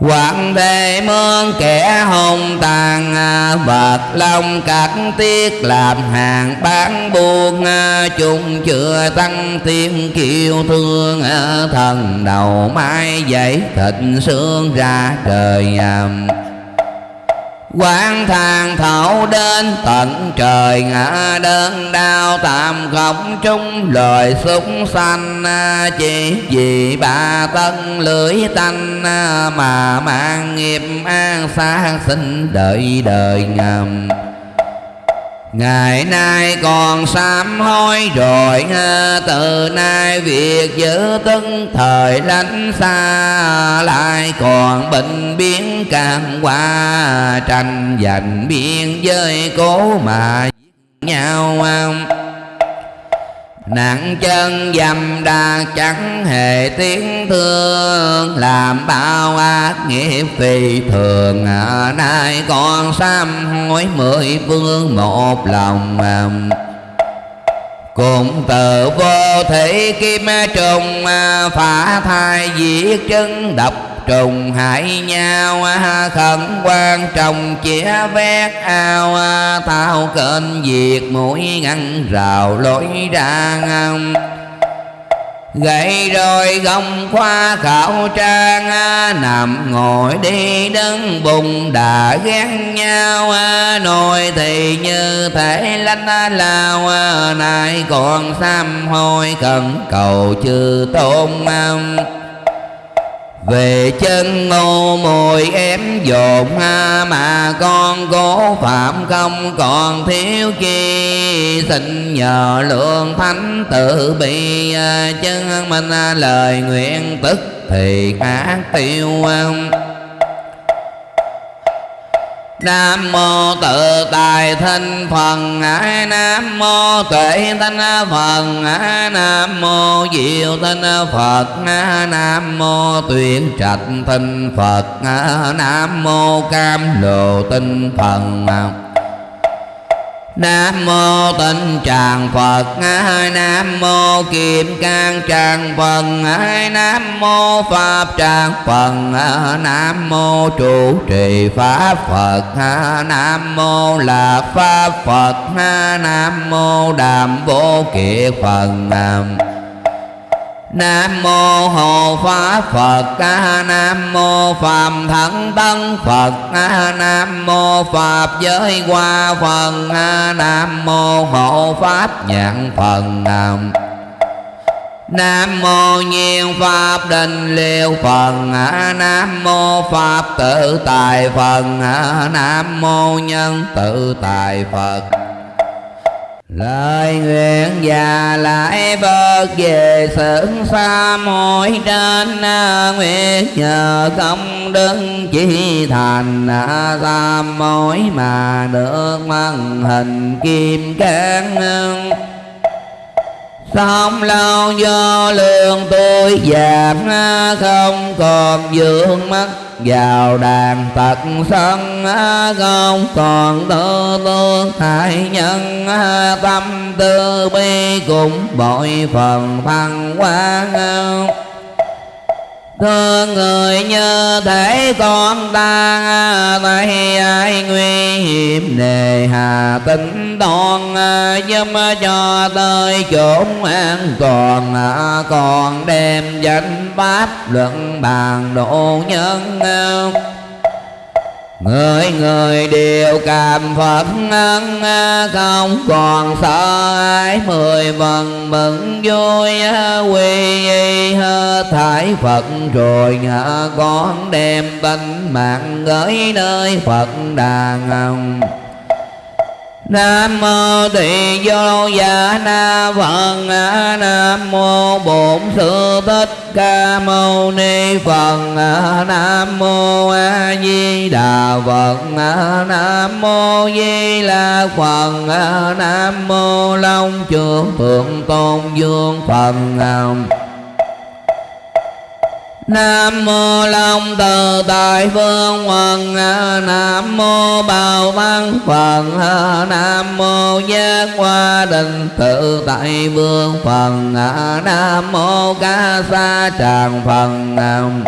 Quảng thế mương kẻ hồng tàn à, Vật long cắt tiết làm hàng bán buôn à, Chúng chưa tăng tiếng kiêu thương à, Thần đầu mai dậy thịt xương ra trời quán thang thảo đến, tận trời ngã đơn đau tạm không trung lời súng xanh, chỉ vì ba tân lưỡi tanh, mà mang nghiệp an xa sinh đợi đời ngầm. Ngày nay còn sám hối rồi Từ nay việc giữ tân thời lánh xa, Lại còn bệnh biến càng qua. Tranh giành biên giới cố mà giết nhau Nặng chân dầm đà chẳng hề tiếng thương Làm bao ác nghiệp phi thường. À, Nay con sám hối mười phương một lòng. Cùng từ vô thị kim trùng à, Phá thai diệt chân độc trùng hại nhau à, khẩn quan trọng chĩa vét ao à, thao kênh diệt mũi ngăn rào lối ra ngang Gậy rồi gông khoa khảo trang à, Nằm ngồi đi đứng bùng đã ghét nhau Nồi thì như thể lanh lao Nay còn xăm hôi cần cầu chư tôn về chân ngô mùi em dồn ha, mà con cố phạm không còn thiếu chi. Xin nhờ lượng thánh tự bi à, chân mình à, lời nguyện tức thì ác tiêu Nam mô tự tài thanh phần ái Nam mô tuệ thanh phần ái Nam mô diệu thanh Phật, Nam mô tuyển trạch thanh Phật, Nam mô cam lộ tinh phần Nam mô Tịnh Tràng Phật. Nam mô Kim Cang Tràng Phật. Nam mô Pháp Tràng Phật. Nam mô Trụ Trì Pháp Phật. Nam mô Lạc Pháp Phật. Nam mô Đàm Vô Kiệt Phật. Nam Nam mô Hộ Pháp Phật, A Nam mô Phạm Thắng Tân Phật, A Nam mô Pháp Giới Hoa Phật A Nam mô Hộ Pháp Nhãn Phật Nam Nam mô Nhiên Pháp Định Liêu Phật Nam mô Pháp Tự Tài Phật Nam mô Nhân Tự Tài Phật. Lời nguyện và lại Phật về sự xa môi trên à, nguyện nhờ công đức chỉ thành à, tam mối mà được mang hình kim cang không lâu do lương tôi giảm, không còn dưỡng mắt. Vào đàn tật sân, không còn tư tương hại nhân. Tâm tư bi cũng bội phần thăng quan thương người như thể con ta à, tay ai nguy hiểm nề hà tính toàn à, giúp cho tới chốn an toàn à, còn đem danh pháp luận bàn độ nhân Người người đều cảm Phật ân Không còn sợ ai. Mười vần mừng, vui, Quy y hết thải Phật. Rồi con đem tánh mạng Gửi nơi Phật đàn Nam mô Tỳ Vô Dạ Na Phật. Nam mô Bổn Sư Thích Ca Mâu Ni Phật. Nam mô A Di Đà Phật. Nam mô Di La Phật. Nam mô Long Trường Thượng Tôn Dương Phật. Nam mô Long Từ Tại vương Hoàng Nam mô Bảo Văn Phật Nam mô Giác Hoa Định Tự Tại Vương Phật Nam mô Ca Sa Tràng Phật Nam.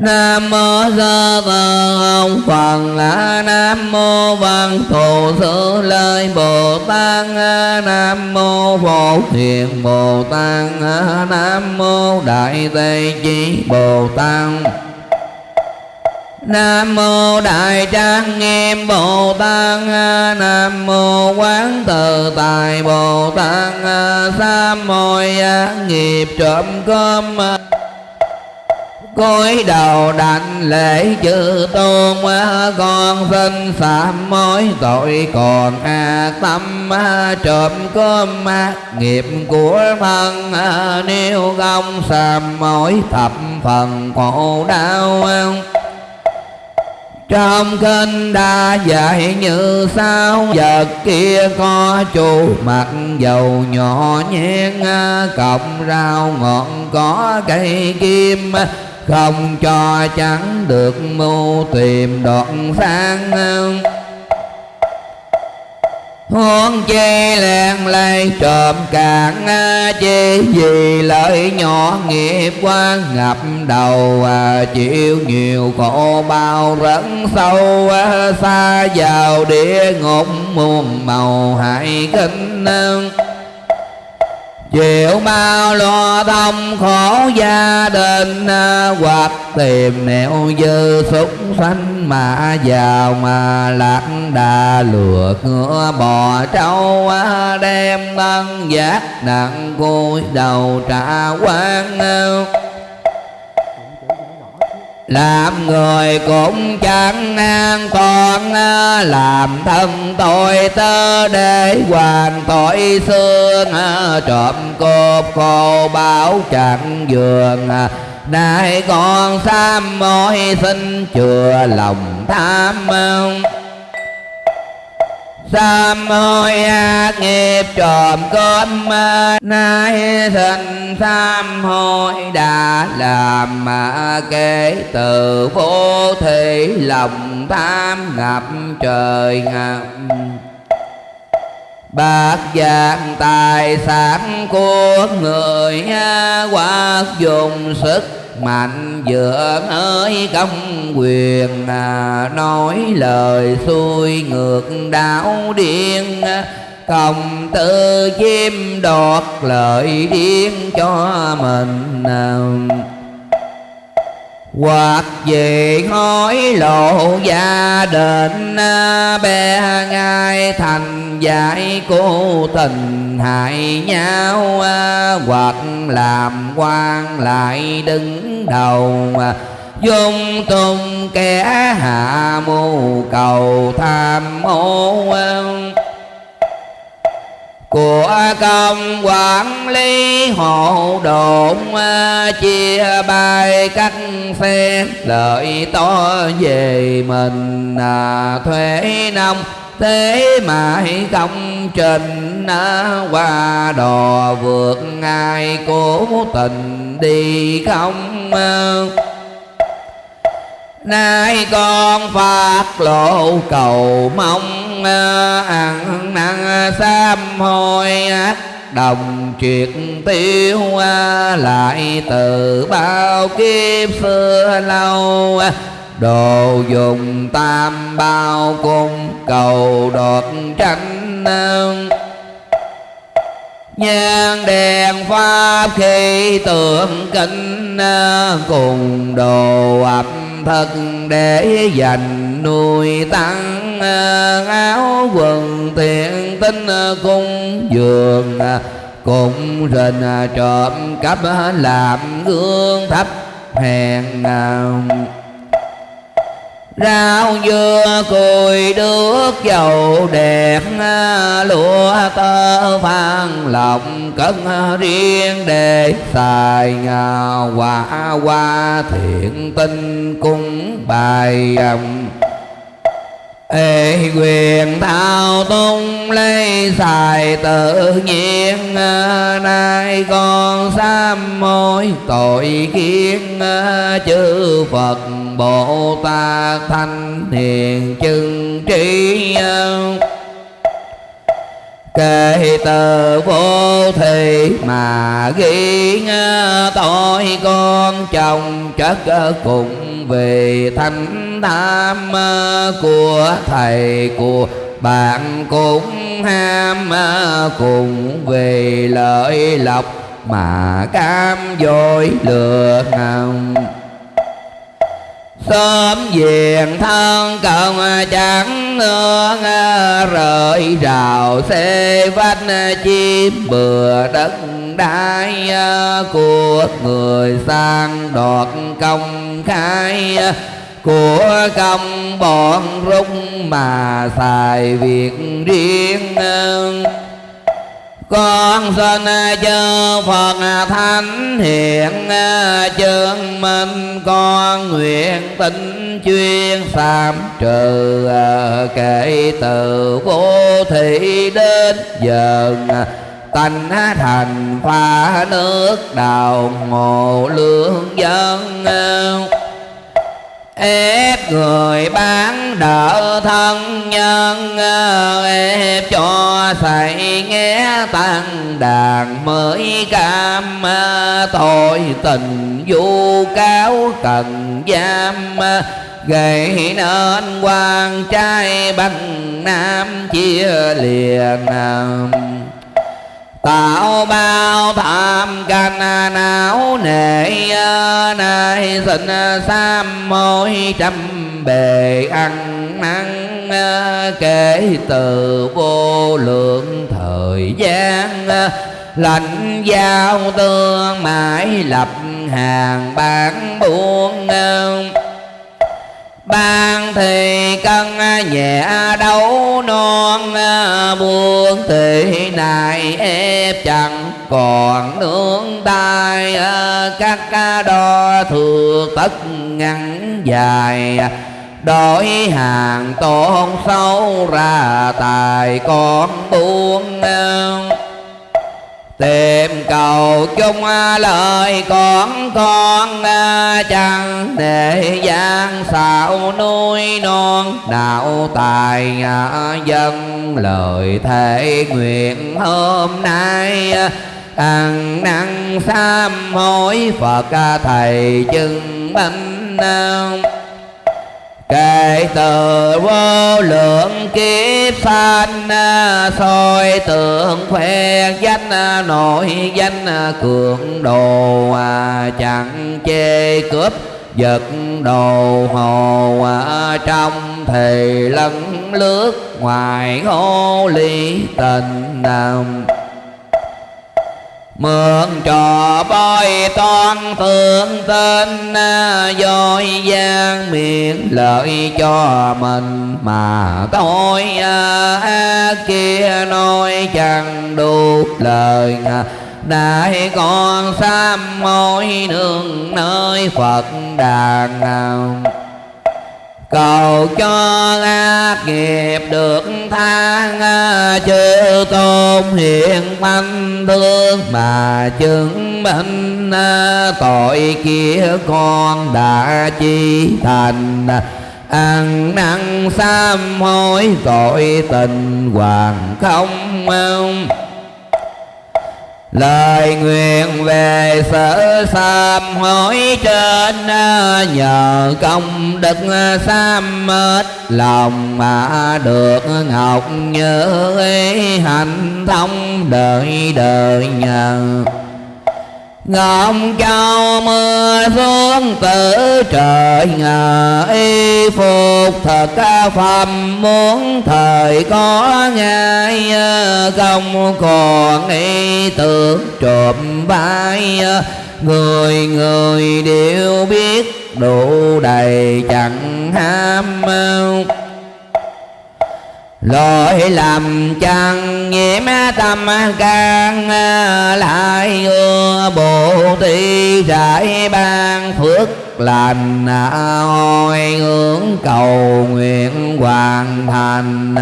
Nam mô Sa Tờ Ông Phật. Nam mô Văn Thù Sư Lợi Bồ Tát. Nam mô Phổ Thiện Bồ Tát. Nam mô Đại Tây Chí Bồ Tát. Nam mô Đại Trang Nghiêm Bồ Tát. Nam mô Quán Từ Tài Bồ Tát. Sa môi nghiệp trộm cơm cúi đầu đảnh lễ chư tôn ờ, con xin sám mối tội, còn ác tâm ờ, trộm cơm ác nghiệp của thân nếu công sám mối thập phần khổ đau. Trong kinh đã dạy như sao, vật kia có chu mặt dầu nhỏ nhen cọng rau ngọn có cây kim không cho chẳng được mưu tìm đoạn sang Huống chi lẹn lây trộm cạn Chi vì lợi nhỏ nghiệp quá ngập đầu à, Chịu nhiều khổ bao rẫn sâu à, Xa vào địa ngục muôn màu hại kinh chịu bao lo tâm khổ gia đình à, hoặc tìm nẻo dư súc sanh mà giàu mà lạc đà lừa ngựa bò trâu à, đem thân giác nặng cúi đầu trả quan à làm người cũng chẳng an toàn à, làm thân tôi tơ để hoàn tội xương à, trộm cốp khô báo chẳng giường. À, nay con sam mối xin chừa lòng tham Sám hối ác nghiệp trộm cơm Nay sinh sám hối đã làm mà kể từ vô thị lòng tham ngập trời ngập. Bạc vàng tài sản của người qua dùng sức mạnh dựa ơi công quyền à, nói lời xuôi ngược đảo điên. Công tư chiếm đoạt lợi điên cho mình. Hoặc về hối lộ gia đình à, bé ngai thành giải cố tình hại nhau à, hoặc làm quan lại đứng đầu. Dung tung kẻ hạ mưu cầu tham ô. Của công quản lý hộ độn à, chia bài cắt phe lợi to về mình à, thuế nông thế mãi công trình à, qua đò vượt ai cố tình đi không à. nay con phát lộ cầu mong à, ăn năn sám hối ác đồng triệt tiêu lại từ bao kiếp xưa lâu đồ dùng tam bao cung cầu đột tranh Nhan đèn pháp khi tượng kinh cùng đồ ập thật để dành nuôi tăng áo quần tiện tinh cung dường, cũng rình trộm cắp làm gương thấp hèn rau dưa, cùi, nước, dầu đẹp lúa, tơ phan lòng cất riêng để xài quả, hoa, thiện tinh cung bài um, Ê, quyền thao tung lấy xài tự nhiên ờ, Nay con sám mối tội kiến ờ, Chư Phật Bồ Tát Thanh Hiền Chân Trí kể từ vô thị mà ghi tội con chồng chất cùng vì thanh tham của thầy, của bạn cũng ham cùng vì lợi lộc mà cam dối lừa ngầm sớm diện thân cần chẳng nương rời rào xê vách chim bừa đất đai, của người sang đoạt công khai. Của công bọn rung mà xài việc riêng con xin chư Phật thánh hiện chứng minh con nguyện tinh chuyên sám trừ, kể từ vô thị đến giờ tánh thành pha nước đào ngộ lương dân ép người bán đỡ thân nhân ép cho thầy nghe tăng đàn mới cam tội tình vu cáo cần giam, gây nên quan trai bằng nam chia liền tạo bao tham can não nệ nay sinh sam môi trăm bề ăn năn, kể từ vô lượng thời gian. Lạnh giao tương mãi lập hàng bán buôn ban thì cân nhẹ đấu non buông thì này ép chẳng còn nương tay các đo thừa tất ngắn dài đổi hàng tôn sâu ra tài con buông tìm cầu chung à, lời con con à, chẳng để gian xạo nuôi non. Đạo tài à, dân, lời thể nguyện hôm nay ăn năn sám hối phật thầy chứng minh kể từ vô lượng kiếp sanh, soi tượng khoe danh nội danh cường đồ, chẳng chê cướp giật đồ hồ. Trong thì lẫn lướt ngoài hô ly tình nam mượn trò voi toan thượng tên à, dối gian miệng lợi cho mình. Mà tôi ác kia nói chẳng đủ lời đại con sam môi nương nơi phật đàn cầu cho ác nghiệp được tha à, chư tôn hiện thanh thương mà chứng minh à, tội kia con đã chi thành. Ăn năn sám hối tội tình hoàng không lời nguyện về sở sám hối trên à, nhờ công đức sám mết lòng mà được ngọc nhớ hạnh thông đời đời nhờ Ngọc cao mưa xuống từ trời ngờ y phục thật phẩm muốn thời có ngay không còn ý tưởng trộm bay. Người người đều biết đủ đầy chẳng ham lỗi làm chẳng nhiễm tâm can, lại ưa bồ ti rải ban phước lành hồi hướng cầu nguyện hoàn thành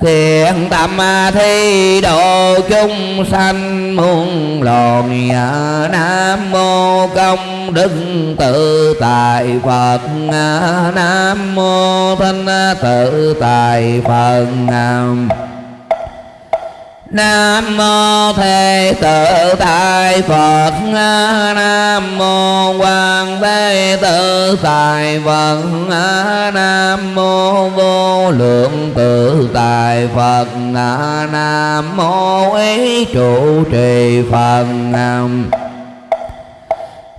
thiện tâm thi độ chúng sanh muôn loài, nam mô công đức tự tại phật. Nam mô thanh tự tại phật. nam Nam mô Thế Tự Tại Phật. Nam mô Quan Thế Tự Tại Phật. Nam mô Vô Lượng Tự Tại Phật. Nam mô Ý Trụ Trì Phật. Nam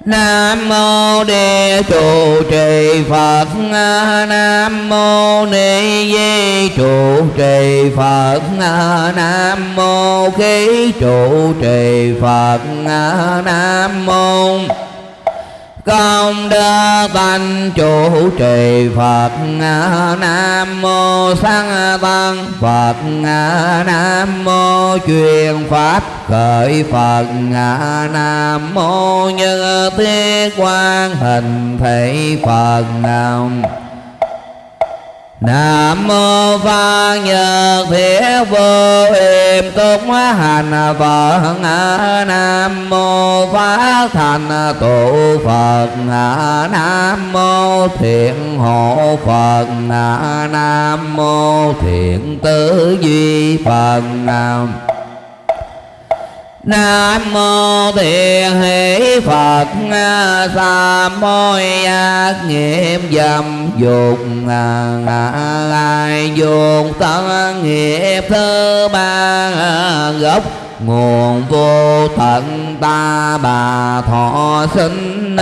Nam mô Địa trụ trì Phật. Nam mô Ni Di trụ trì Phật. Nam mô Khí trụ trì Phật. Nam mô công đức tánh chủ trì Phật Nam mô Sang Tăng. Phật Nam mô truyền Pháp. Khởi Phật Nam mô Như Thiết Quan Hình Thể Phật Nam. Nam mô Phan Nhật Thiết Vô Hiểm Túc Hành Phật Nam mô Phát Thành Tụ Phật Nam mô Thiện Hộ Phật Nam mô Thiện Tứ Duy Phật Nam Nam mô Thiện Hỷ Phật à, Sa môi ác nghiệp dâm dục à, Ai dục tân nghiệp thứ ba gốc. Nguồn vô tận ta bà thọ sinh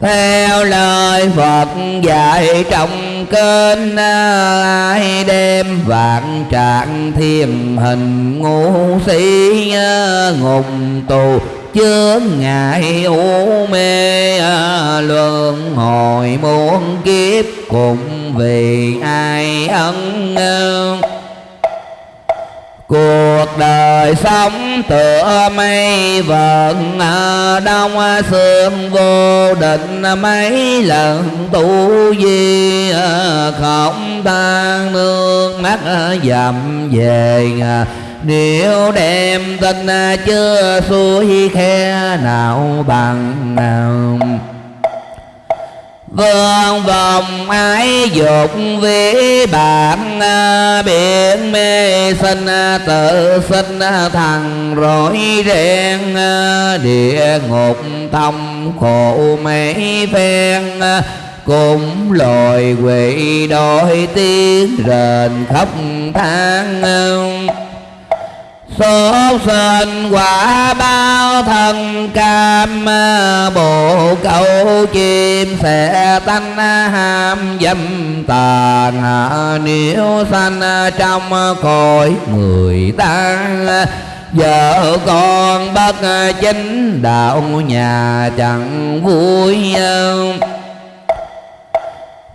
theo lời Phật dạy trong kênh à, ai đem vạn trạng thiềm hình ngu sĩ à, ngục tù, chướng ngại u mê à, luân hồi muôn kiếp cùng vì ai ân cuộc đời sống tựa mây vần à, đông sương vô định mấy lần tu di à, không tan nước mắt dầm về à. nếu đem tình chưa xuôi khe nào bằng nào Vương vòng ái dục vĩ bạn Biển mê sinh, tự sinh thằng rối ren Địa ngục thông khổ mấy phen. Cũng loài quỷ đôi tiếng rền khóc than số sinh quả bao thân cam, bộ câu chim sẽ tanh ham dâm tàn. Nếu sanh trong cõi người ta, vợ con bất chính đạo nhà chẳng vui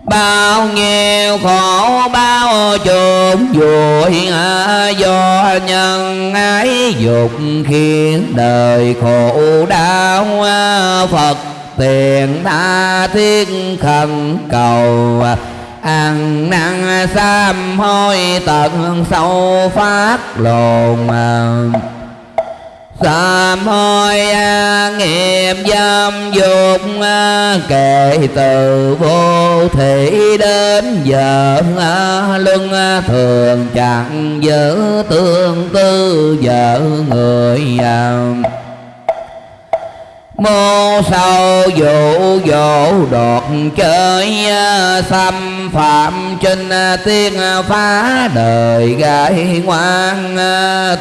bao nhiêu khổ bao trộm vội à, do nhân ái dục khiến đời khổ đau à, phật tiền tha thiết khẩn cầu à, ăn năn sám hối tận sâu phát lồn sám hối à, nghiệp dâm dục à, kể từ vô thị đến giờ à, luân thường chẳng giữ tương tư vợ người mô sâu dụ dỗ đột chơi xâm phạm trên tiên phá đời gái ngoan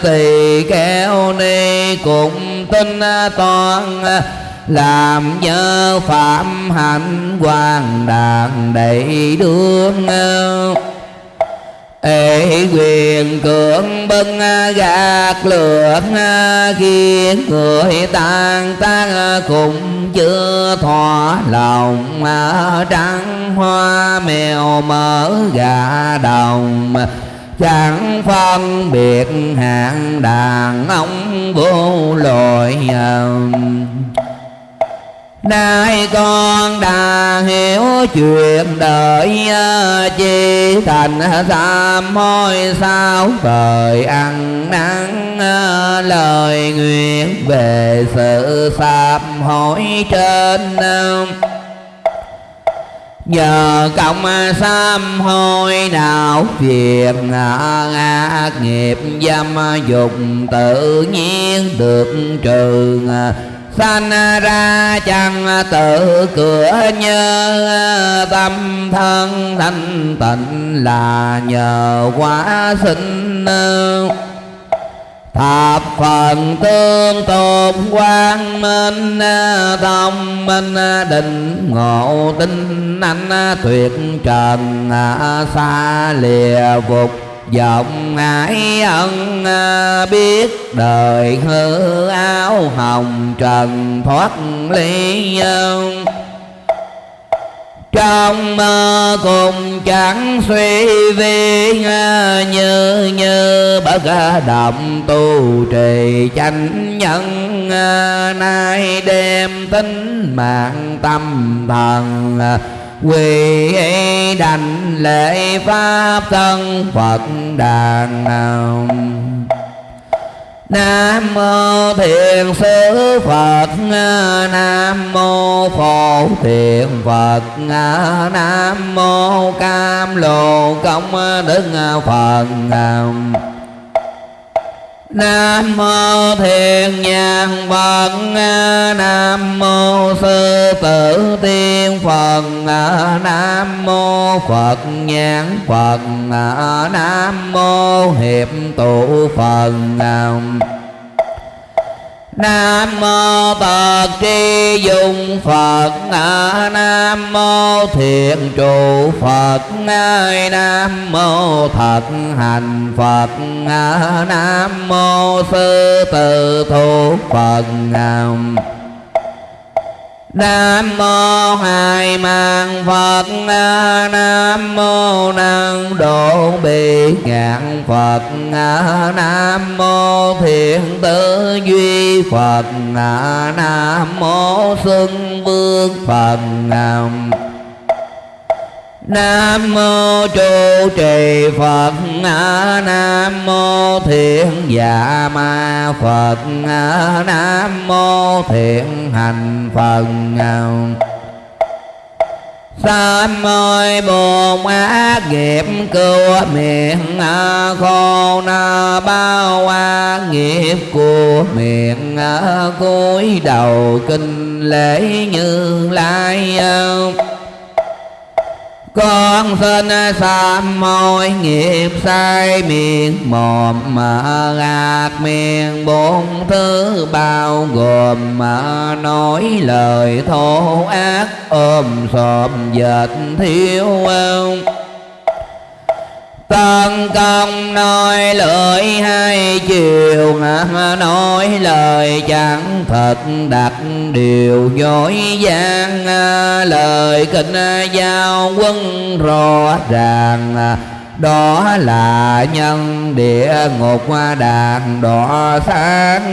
tỳ kéo ni cũng tin toàn làm nhớ phạm hạnh hoàng đàn đầy đương ê, quyền cưỡng bưng à, gạt lượng à, khiến người tan tan à, cũng chưa thỏa lòng trắng hoa mèo mở gà đồng. Chẳng phân biệt hạng đàn ông vô lội Nay con đã chuyện đời à, chi thành sám hôi sao Thời ăn nắng à, lời nguyện Về sự sám hối trên à. Nhờ công sám hối nào việc ác nghiệp dâm dục tự nhiên được trừ sanh ra chẳng tự cửa nhớ tâm thân thanh tịnh là nhờ quả sinh. Thập phần tương tôn quang minh thông minh định ngộ tinh anh, tuyệt trần, xa lìa phục vọng ái ân à, biết đời hư áo hồng trần thoát ly trong mơ cùng chẳng suy vi à, như như bất à, động tu trì chánh nhân nay đem tính mạng tâm thần quỳ đành lễ pháp thân phật đàn Nam mô Thiền sư Phật, Nam mô Phổ Thiền Phật, Nam mô Cam Lồ Công Đức Phật Nam mô Thiền Nhàn Phật. Nam mô Sư Tử Tiên Phật. Nam mô Phật Nhãn Phật. Nam mô Hiệp Tụ Phật. Nam nam mô Phật tri dung Phật. Nam mô thiện trụ Phật. Nam mô thật hành Phật. Nam mô sư tự thủ Phật. Nam mô Hai Mạng Phật, Nam mô Năng Độ Bị Ngạn Phật, Nam mô Thiện Tử Duy Phật, Nam mô Xuân Vương Phật, Nam mô nam mô trụ trì Phật. Nam mô thiện dạ ma Phật. Nam mô thiện hành Phật. Sám môi buồn ác nghiệp cứu miệng khô na bao qua nghiệp của miệng cúi đầu kinh lễ như lai con xin sám môi nghiệp sai miệng mồm mà gạt miệng bốn thứ bao gồm mà nói lời thô ác, ôm sòm dệt thiếu ông Tân công nói lời hai chiều Nói lời chẳng thật, đặt điều dối gian à, Lời kinh à, giao quân rõ ràng à, đó là nhân địa ngục đàn đỏ sáng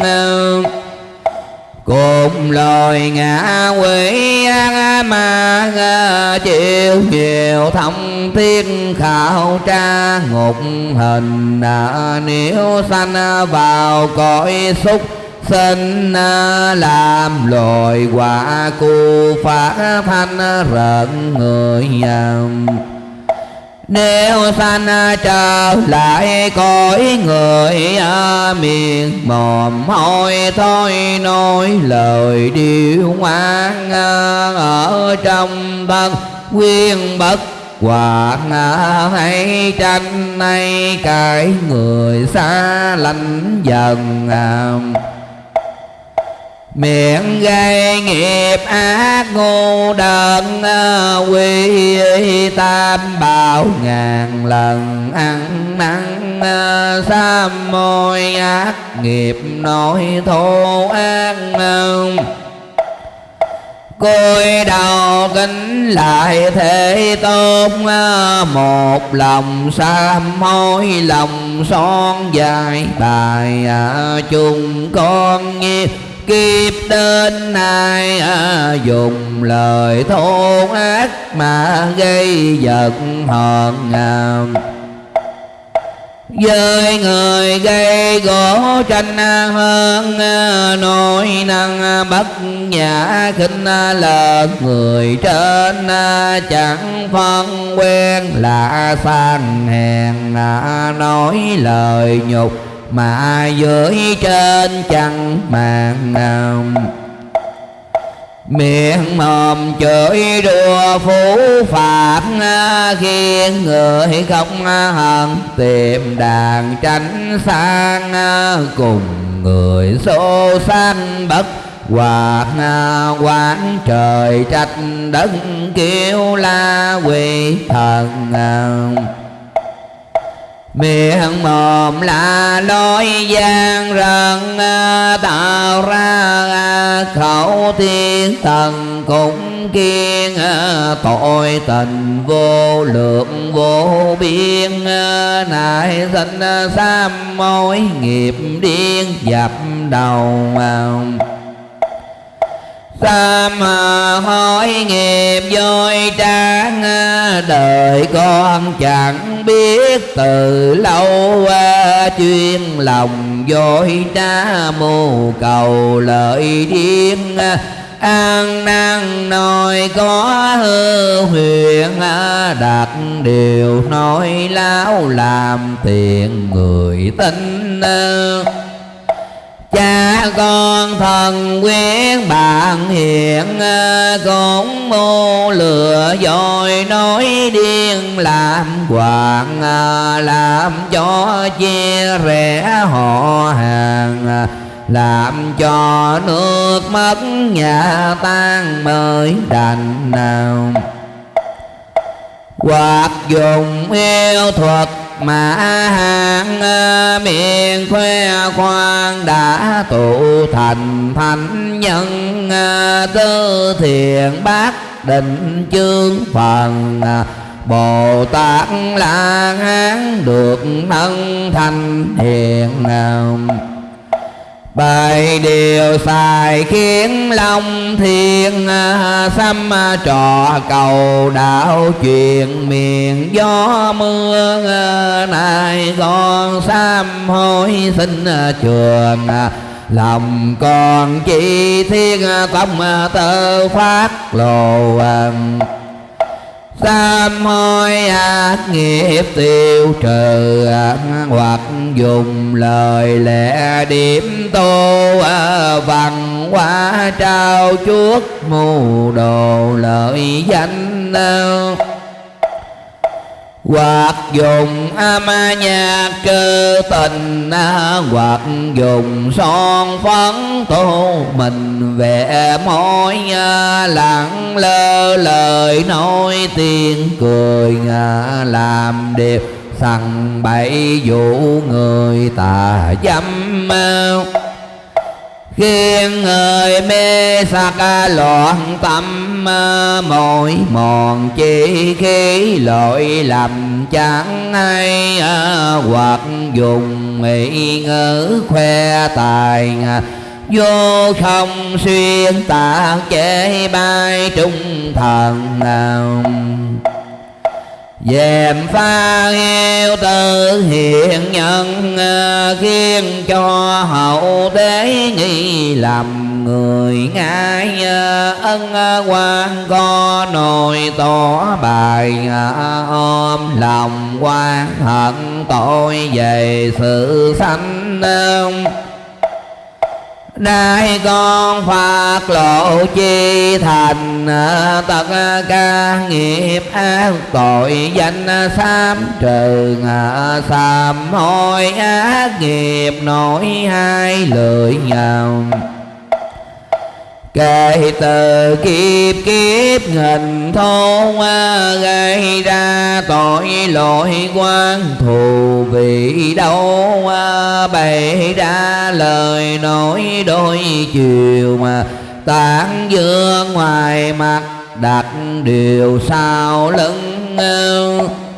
cùng lời ngã quỷ an ma chịu nhiều thông thiên khảo tra. Ngục hình à, nếu sanh vào cõi xúc sinh à, làm loài quả cu phá thanh rợn người nếu sanh à, trở lại cõi người à, miền mồm hôi thôi, nói lời điêu ngoan à, ở trong thân quyên bất Hoàng hay tranh nay cái người xa lánh dần miệng gây nghiệp ác ngu đần ờ, quy tam bảo ngàn lần ăn năn ờ, sám môi ác nghiệp nội thô ác cúi đầu kính lại thế tôn ờ, một lòng sám hối, lòng son dài bài chung con nghiệp kiếp đến nay à, dùng lời thô ác mà gây giận hờn à. với người gây gỗ tranh hơn à, nỗi năng à, bất nhã khinh à, lợn người trên chẳng phân quen là sang hèn à, nói lời nhục mà dưới trên chẳng màng nào. Miệng mồm chửi đùa phú phạt, khiến người không hận tìm đàn tránh sang cùng người xô xanh bất Hoạt, quán trời trách đất kêu la quỷ thần miệng mồm là lối gian rần ờ, tạo ra ờ, khẩu thiên thần cũng kiên ờ, tội tình vô lượng, vô biên nại sinh sam mối nghiệp điên dập đầu Sam ờ, hỏi nghiệp dối trang ờ, Đời con chẳng biết từ lâu ờ, Chuyên lòng dối trá mưu cầu lợi điên an năng nói có hư huyền đặt điều nói láo làm tiền người tin cha con thần quyến bạn hiện ờ, cũng mô lừa dối nói điên, làm hoàng ờ, làm cho chia rẽ họ hàng ờ, làm cho nước mất nhà tan mới đành nào. Hoặc dùng yêu thuật mà hàng ờ, miệng khoe khoang đã tụ thành thánh nhân ờ, tư thiện bác định chương phần ờ, Bồ Tát là hán được thân thành hiền bảy điều xài khiến long thiên à, xăm à, trò cầu đạo chuyện miền gió mưa à, nay con sám hối xin trường lòng con chỉ thiên tông tơ phát lộ Sám hối ác nghiệp tiêu trừ Hoặc dùng lời lẽ điểm tô à, Văn hóa trao chuốt mù đồ lợi danh à hoặc dùng âm nhạc cơ tình hoặc dùng son phấn tô mình vẽ môi lặng lơ lời nói tiếng cười làm đẹp sằng bậy vụ người tà dâm mau khiến người mê sắc loạn tâm à, mỏi mòn chỉ khi lỗi lầm chẳng hay à, hoặc dùng mỹ ngữ khoe tài vô không xuyên tạc chế bay trung thần nào dèm pha heo tự hiện nhân ờ, khiến cho hậu đế nghi lầm người ngại ờ, ân ờ, quan có nồi tỏ bài ôm lòng quan hận tội về sự sanh Nay con phát lộ chi thành, tất ca nghiệp ác tội danh sám trừ sám hối ác nghiệp, nổi hai lưỡi nhầm. Kể từ kiếp kiếp hình thôn à, gây ra tội lỗi quan thù vì đâu à, bày ra lời nói đôi chiều mà tán dương ngoài mặt, đặt điều sau lưng à,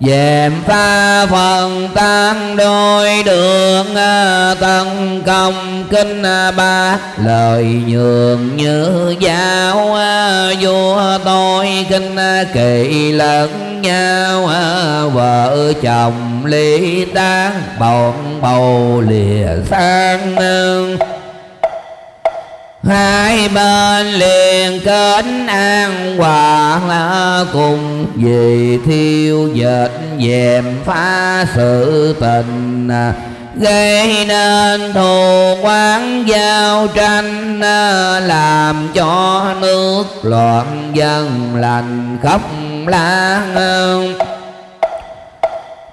dèm pha phần tan đôi đường à, Tân công kinh à, ba. Lời nhường như giáo à, vua tôi kinh kỳ lẫn nhau vợ chồng ly tan bọn bầu lìa sang hai bên liền kết an hòa à, cùng vì thiêu dệt, dèm phá sự tình à, gây nên thù quán giao tranh à, làm cho nước loạn dân lành khóc lan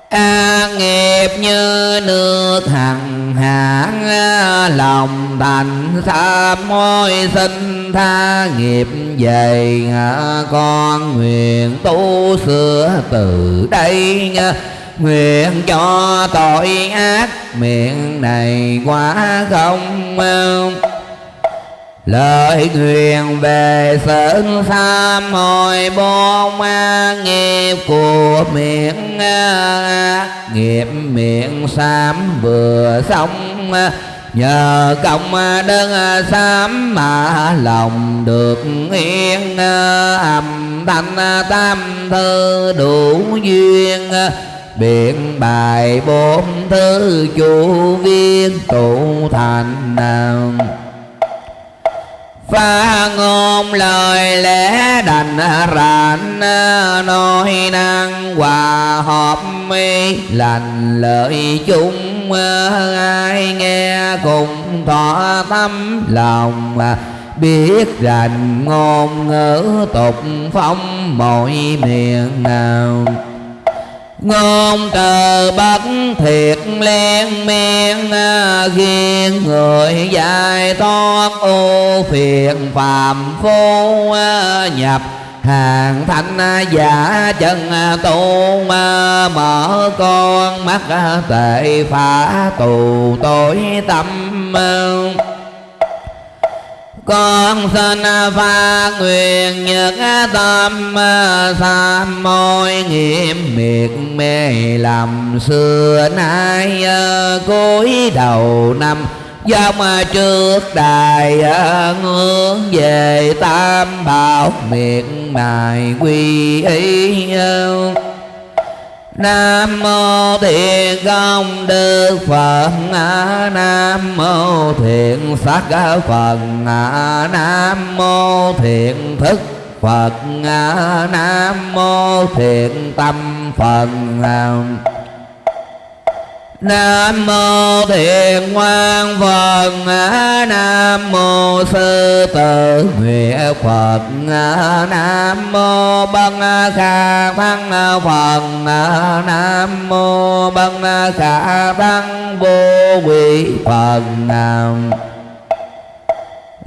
A nghiệp như nước hằng hãn lòng thành tham môi sinh tha nghiệp dày con nguyện tu sửa từ đây nguyện cho tội ác miệng này quá không lời nguyện về sơn tham hồi bốn nghiệp của miệng nghiệp miệng sam vừa xong, nhờ công đơn sám mà lòng được yên. Âm thanh tam thư đủ duyên, biện bài bốn thứ chủ viên tụ thành. nào Pha ngôn lời lẽ đành rảnh, Nói năng hòa hợp mi, lành lợi chung, Ai nghe cùng thọ tâm. Lòng Biết rành ngôn ngữ tục phong mọi miệng nào ngôn từ bất thiệt liên miên ghiên người dài thoát ô phiền phàm phu, nhập hàng thanh giả chân tu, mở con mắt, tệ phá tù tối tâm con xin pha nguyện nhật tâm sam môi nghiệp miệt mê làm xưa nay, cúi đầu năm dòng trước đài ngưỡng về tam bảo miệng mài quy y Nam mô Thiện Công Đức Phật. Nam mô Thiện Sắc Phật. Nam mô Thiện Thức Phật. Nam mô Thiện Tâm Phật. Nam mô Thiện Quang Phật Nam mô Sư Tử. Nguyện Phật. Nam mô Băng Khả Thăng Phật. Nam mô Băng Khả Thăng Vô Quỷ Phật. Nam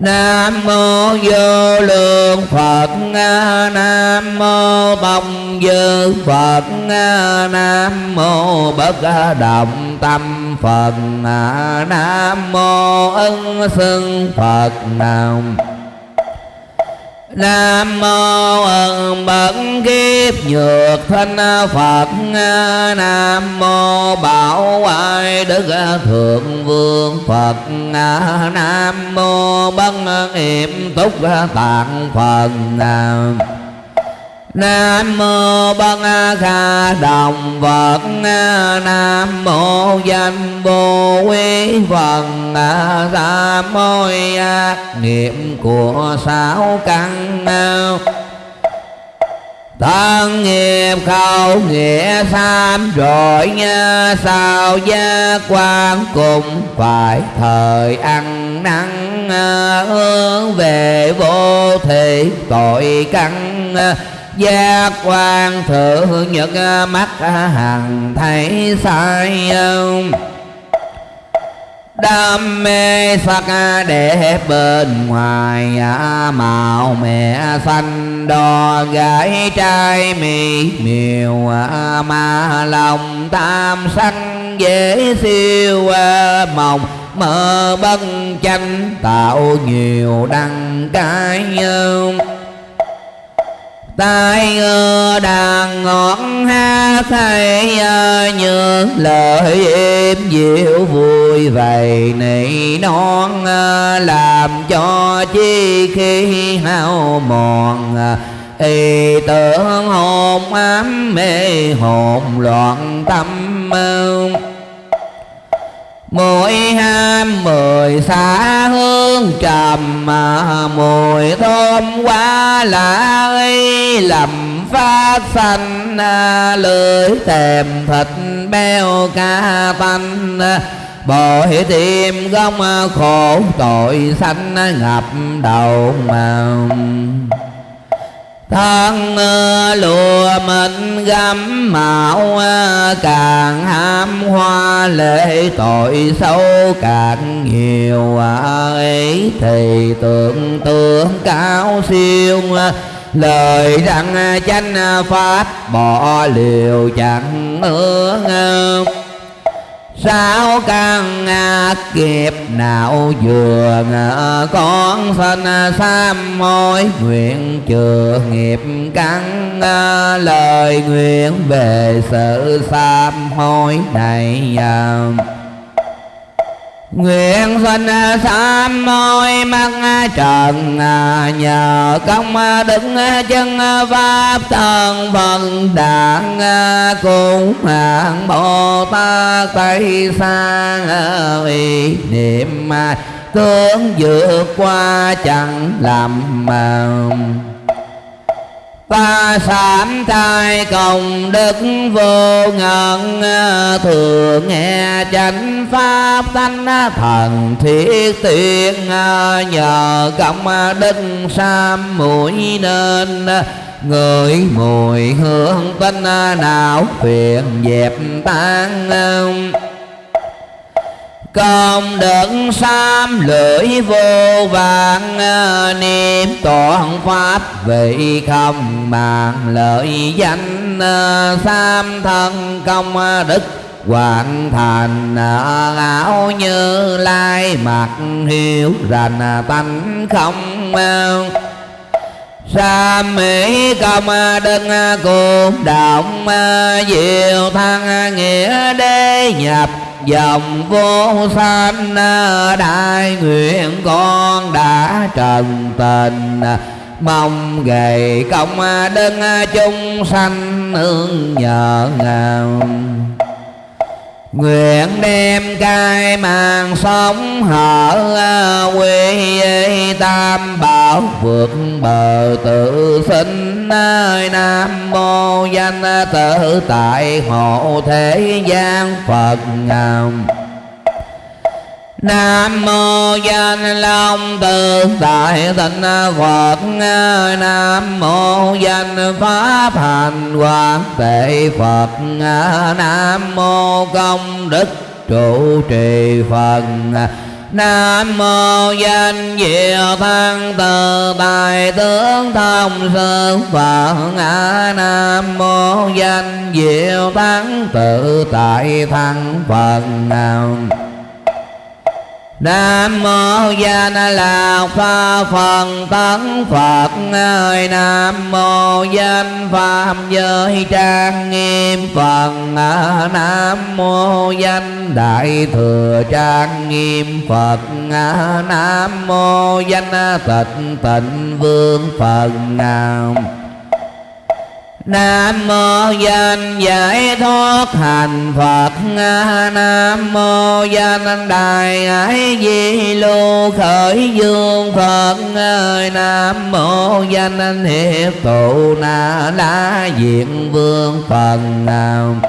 Nam mô vô lượng Phật. Nam mô tông dư Phật. Nam mô bất động tâm Phật. Nam mô ân sưng Phật. Nam Nam mô ân bậc kiếp nhược thanh Phật. Nam mô bảo ai đức thượng vương Phật. Nam mô bất hiểm túc tạng Phật. Nam Nam mô Bân Kha Đồng Phật. Nam mô danh Bồ quý Phật. Sa môi ác niệm của sáu căn Tân nghiệp khẩu nghĩa sam rồi nha sao gia quan cùng phải thời ăn năn hướng về vô thị tội căn giác quan thượng nhật à, mắt à, hằng thấy sai đam mê sắc à, đẹp bên ngoài màu mẹ xanh, đo gái trai mì miều mà lòng tam sanh dễ siêu mộng mơ bân chanh tạo nhiều đăng cái tai ơ đàn ngọn ha thay như lời êm dịu vui vầy nỉ non làm cho chi khi hao mòn y tưởng hồn ám mê hồn loạn tâm Mùi ham, mười xa hương trầm, mà Mùi thơm quá lạ y lầm phát xanh Lưỡi thèm thịt beo ca tanh Bội tim gông khổ tội sanh, ngập đầu màu thân lùa mình gắm mạo, càng ham hoa lệ tội sâu càng nhiều. Ấy thì tưởng tượng cao siêu, lời rằng chánh pháp bỏ liều chẳng ước sao căn kiếp nào vừa ờ, con sinh ờ, sám hối nguyện chừa nghiệp căn ờ, lời nguyện về sự sám hối này Nguyện sinh à, sám môi mắt à, trần à, Nhờ công đứng chân pháp thân phần đạn Cùng hạng Bồ Tát Tây xa vì niệm Tướng vượt qua chẳng làm màu ta sám thai công đức vô ngần, thường nghe chánh pháp thanh thần thiết tiên, nhờ công đức sam mũi nên người mùi hương tinh não phiền dẹp tan công đức sam lưỡi vô vàng ờ, niệm toàn pháp vị không màng. Lợi danh ờ, sam thân công ờ, đức hoàn thành áo như lai mặt hiếu rành tánh không sa mỹ công đức cùng động diệu thăng nghĩa đế nhập dòng vô sanh, đại nguyện con đã trần tình. Mong gầy công đức chúng sanh nương nhờ ngàn. Nguyện đem cai mạng sống hở quy tam bảo vượt bờ tự sinh. Nơi Nam mô danh tự tại hộ thế gian Phật ngàm. Nam mô danh long tự tại tịnh Phật Nam mô danh pháp hành quang tệ Phật Nam mô công đức trụ trì Phật Nam mô danh diệu thăng tự tại tướng thông sư Phật Nam mô danh diệu thắng tự tại thăng Phật Nam Nam mô Gia Na Lạc Pha Phần Tấn Phật ơi, Nam mô Danh Phạm Giới Trang Nghiêm Phật Nam mô Danh Đại Thừa Trang Nghiêm Phật Nam mô Danh Tịnh Tịnh Vương Phật Nam Nam mô danh giải thoát hành Phật. Nam mô danh đại ái di lưu khởi dương Phật. Ơi Nam mô danh hiệp tụ na la diện vương Phật Nam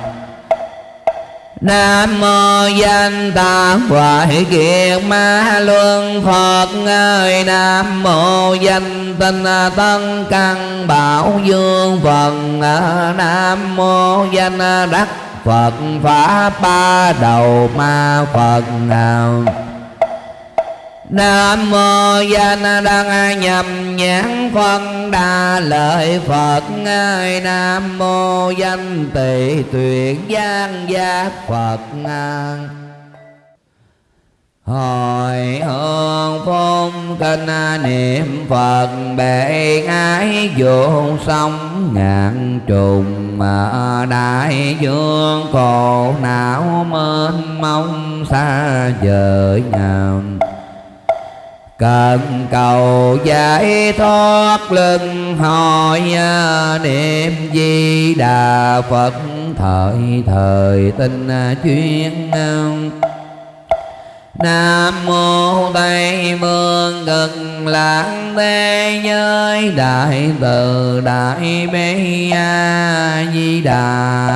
Nam mô danh tam hoại kiệt ma luân Phật. Ơi Nam mô danh tinh tân căn bảo dương Phật Nam mô danh đắc Phật pháp ba đầu ma Phật nào Nam mô danh đăng nhầm nhãn phân đa lợi Phật. Ngài Nam mô danh tỳ tuyệt giang giác Phật. Hồi hương phong kinh niệm Phật, bệ ái vô sông ngàn trùng. Mà đại dương khổ não mênh mông xa vời ngàn cần cầu giải thoát lưng hồi à, niệm di đà phật. Thời thời tinh à, chuyên à. Nam mô Tây vương cực lạc thế giới đại từ đại bi a di đà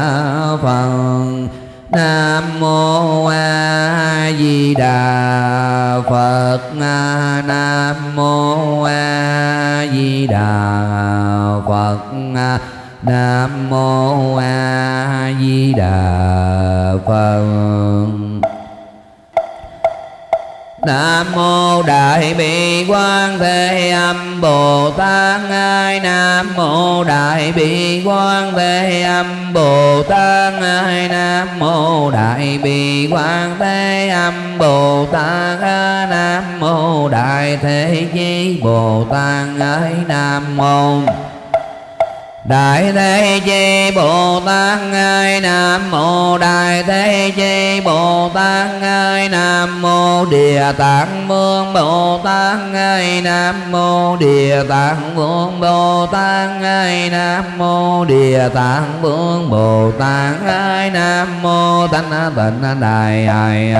phật. Nam mô A Di Đà Phật. Nam mô A Di Đà Phật. Nam mô A Di Đà Phật. Nam mô Đại Bi Quan Thế Âm Bồ Tát Ai Nam mô Đại Bi Quan Thế Âm Bồ Tát Ai Nam mô Đại Bi Quan Thế Âm Bồ Tát Nam mô Đại Thế Chí Bồ Tát Ai Nam mô Đại Thế Chi Bồ Tát, Ngài Nam Mô Đại Thế Chi Bồ Tát, Ngài Nam Mô Địa Tạng Vương Bồ Tát, Ngài Nam Mô Địa Tạng Vương Bồ Tát, Ngài Nam Mô Địa Tạng Vương Bồ Tát, Ngài Nam Mô Tánh Tịnh Đại Ai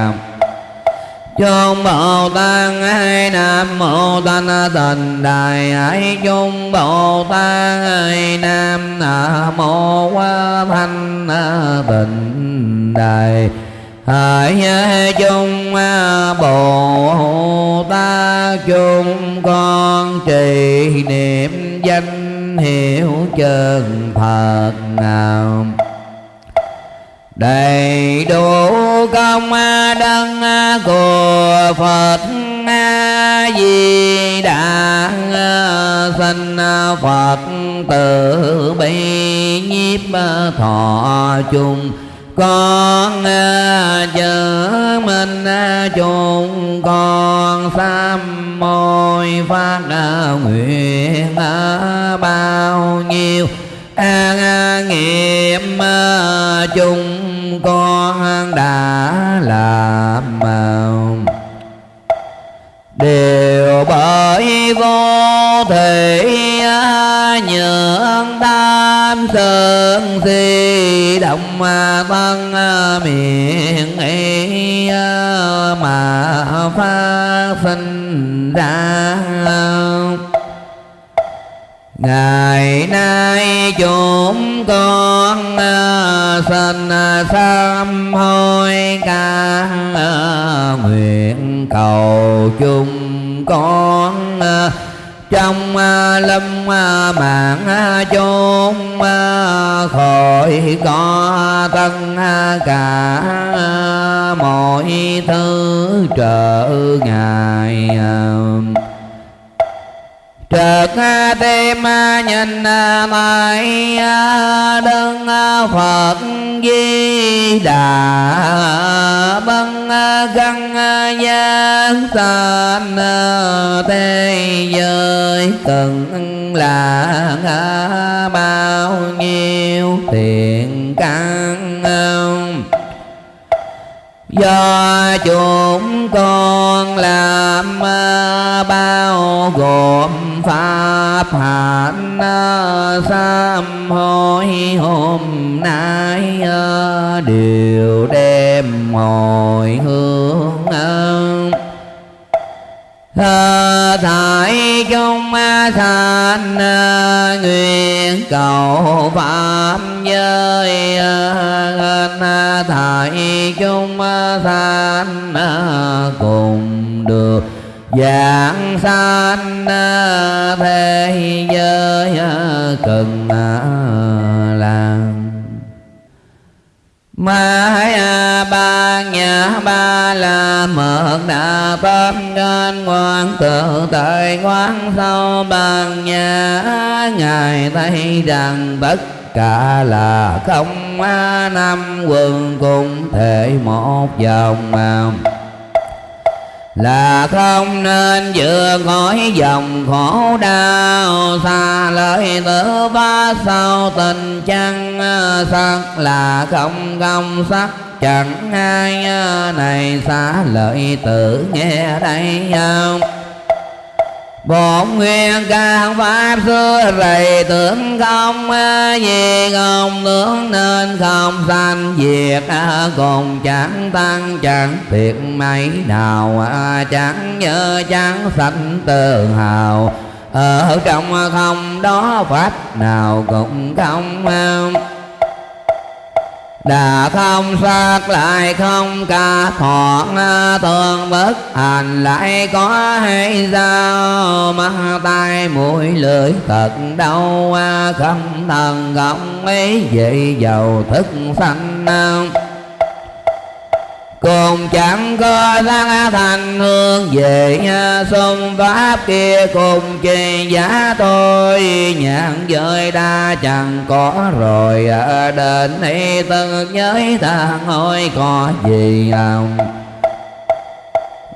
Chung Bồ Tát Ai Nam Mô Thanh Tịnh Đại Ai Chung Bồ Tát Ai Nam Mô Thanh Tịnh Đại hãy chung Bồ Tát chung con trì niệm danh hiệu chân thật nào đầy đủ công đấng của Phật A Di Đà sinh Phật tử bi nhiếp thọ chung con chớ minh chung con sám môi phát nguyện bao nhiêu an à, nghiệp à, chung con đã làm đều bởi vô thị à, nhượng tam sơn di động thân miệng, ý mà phát sinh ra ngày nay chúng con à, xin à, sám hối ca à, nguyện cầu chung con trong lâm mạng chốn khỏi có tất cả mọi thứ trở ngại Trật tim nhìn mãi à, đơn à, Phật Di Đà băng à, găng gian, san thế giới cần là bao nhiêu thiện căn do chúng con làm bao gồm pháp hạnh sám hối hôm nay ờ, đều đem hồi hướng thải chúng thành ờ, nguyện cầu pháp giới thải chúng thành cùng dạng sanh thế giới cần làm. Mãi à, ba nhà, ba la mật đà tâm trên quan tự tại quán sâu bằng nhà. Ngài thấy rằng tất cả là không năm quần cùng thể một dòng là không nên vừa khỏi dòng khổ đau, xa lời tử ba sau tình chăng sắc là không công sắc chẳng ai, này xa lợi tử nghe đây không? Bổn nguyện ca pháp xưa rầy tưởng không Vì không tướng nên không sanh diệt, Cùng chẳng tăng chẳng thiệt mấy nào Chẳng nhớ chẳng sanh tự hào. Ở trong không đó pháp nào cũng không đã không sát lại không ca thọ thường bất hành lại có hay sao mắt tai mũi lưỡi thật đau à, không thần không ấy vậy giàu thức sanh cùng chẳng có thắng thành hương về xung pháp kia cùng chi giá tôi nhãn giới đa chẳng có rồi, ở đến đây từng nhớ ta hỏi có gì không?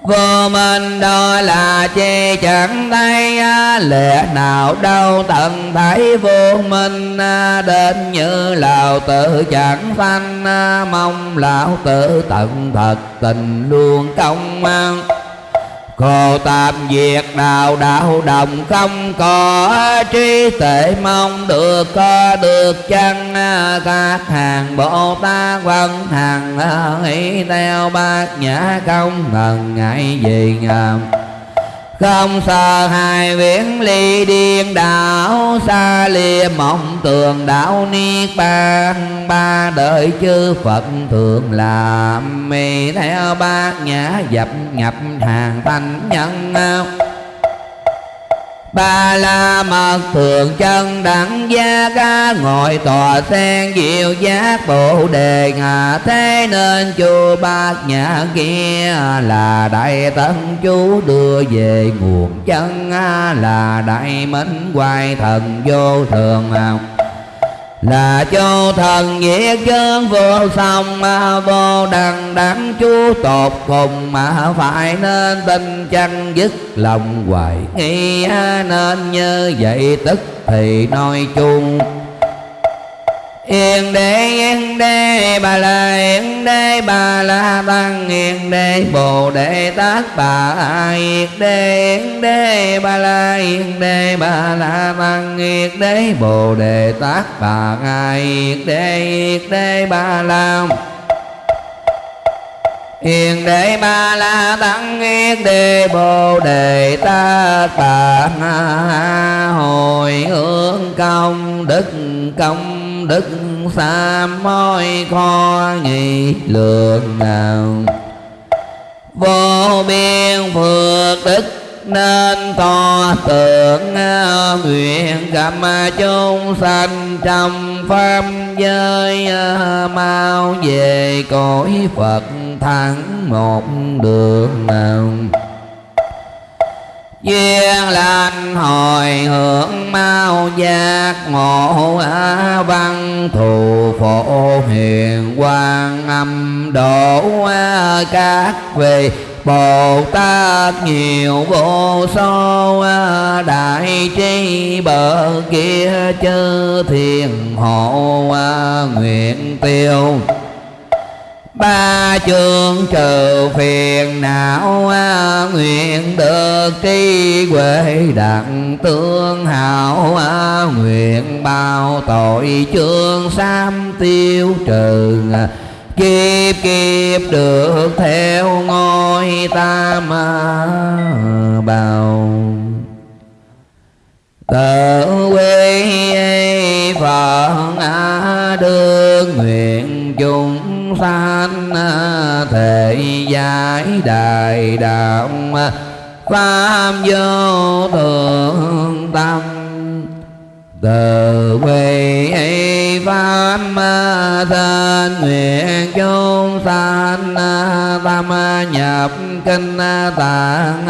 Vô minh đó là chi chẳng thấy à, lẽ nào đâu tận thấy vô minh à, đến như lão tự chẳng phanh à, mong lão tự tận thật tình luôn công an Cô tạm diệt đạo đạo đồng không có trí tệ mong được, có được chăng? Các hàng Bồ Tát văn hàng nghĩ theo bát nhã không ngần ngại gì ngầm không sợ hai viễn ly điên, đảo xa lìa mộng tường đạo niết bàn. Ba đời chư phật thường làm mì theo bát nhã dập nhập hàng thanh nhân Ba la mật thường chân đẳng gia ca Ngồi tòa sen diệu giác bộ đề ngà Thế nên chư bát nhã kia Là đại tân chú đưa về nguồn chân Là đại minh hoài thần vô thường học là cho thần nghĩa chân vô song, mà vô đằng đẳng chú tột cùng, mà phải nên tin chăng dứt lòng hoài nghi. Nên như vậy tức thì nói chung Yên đế yên đế, bà la, yên đế, bà la tăng yên đế, bồ đề tát bà yên đế yên đế, bà la, yên đế, bà la tăng yên đế, bồ đề tát bà yên đế yên đế, bà la Yên đế ba la tăng yên đề bồ đề tát bà hồi hướng công đức công đức xa môi kho nghị lượng nào? Vô biên phước đức nên to tượng nguyện gặp chúng sanh trong pháp giới, mau về cõi phật thắng một đường nào? Duyên lành hồi hưởng mau giác ngộ văn, thù phổ hiền quang âm độ các vị Bồ Tát nhiều vô số đại trí bờ kia chư thiền hộ nguyện tiêu ba chương trừ phiền não à, nguyện được trí huệ đặng tương hảo à, nguyện bao tội chương sam tiêu trừ kiếp kiếp được theo ngôi tam à, bào tự quy phật đương nguyện chung chúng sanh thể giải đại đạo pháp vô thượng tâm. Từ quy pháp thân nguyện chúng sanh tâm nhập kinh tạng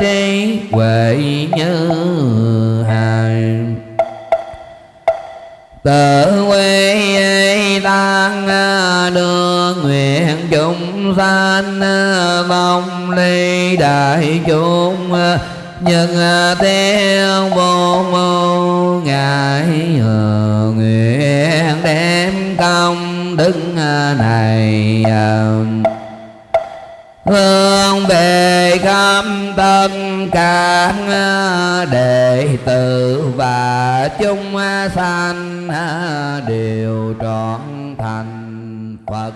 trí huệ như hài tự quy tăng à, đưa nguyện chúng sanh à, mong ly đại chúng à, nhân theo vô mô ngài nguyện đem công đức này hương về khắp tất cả đệ tử và chúng sanh đều trọn thành Phật.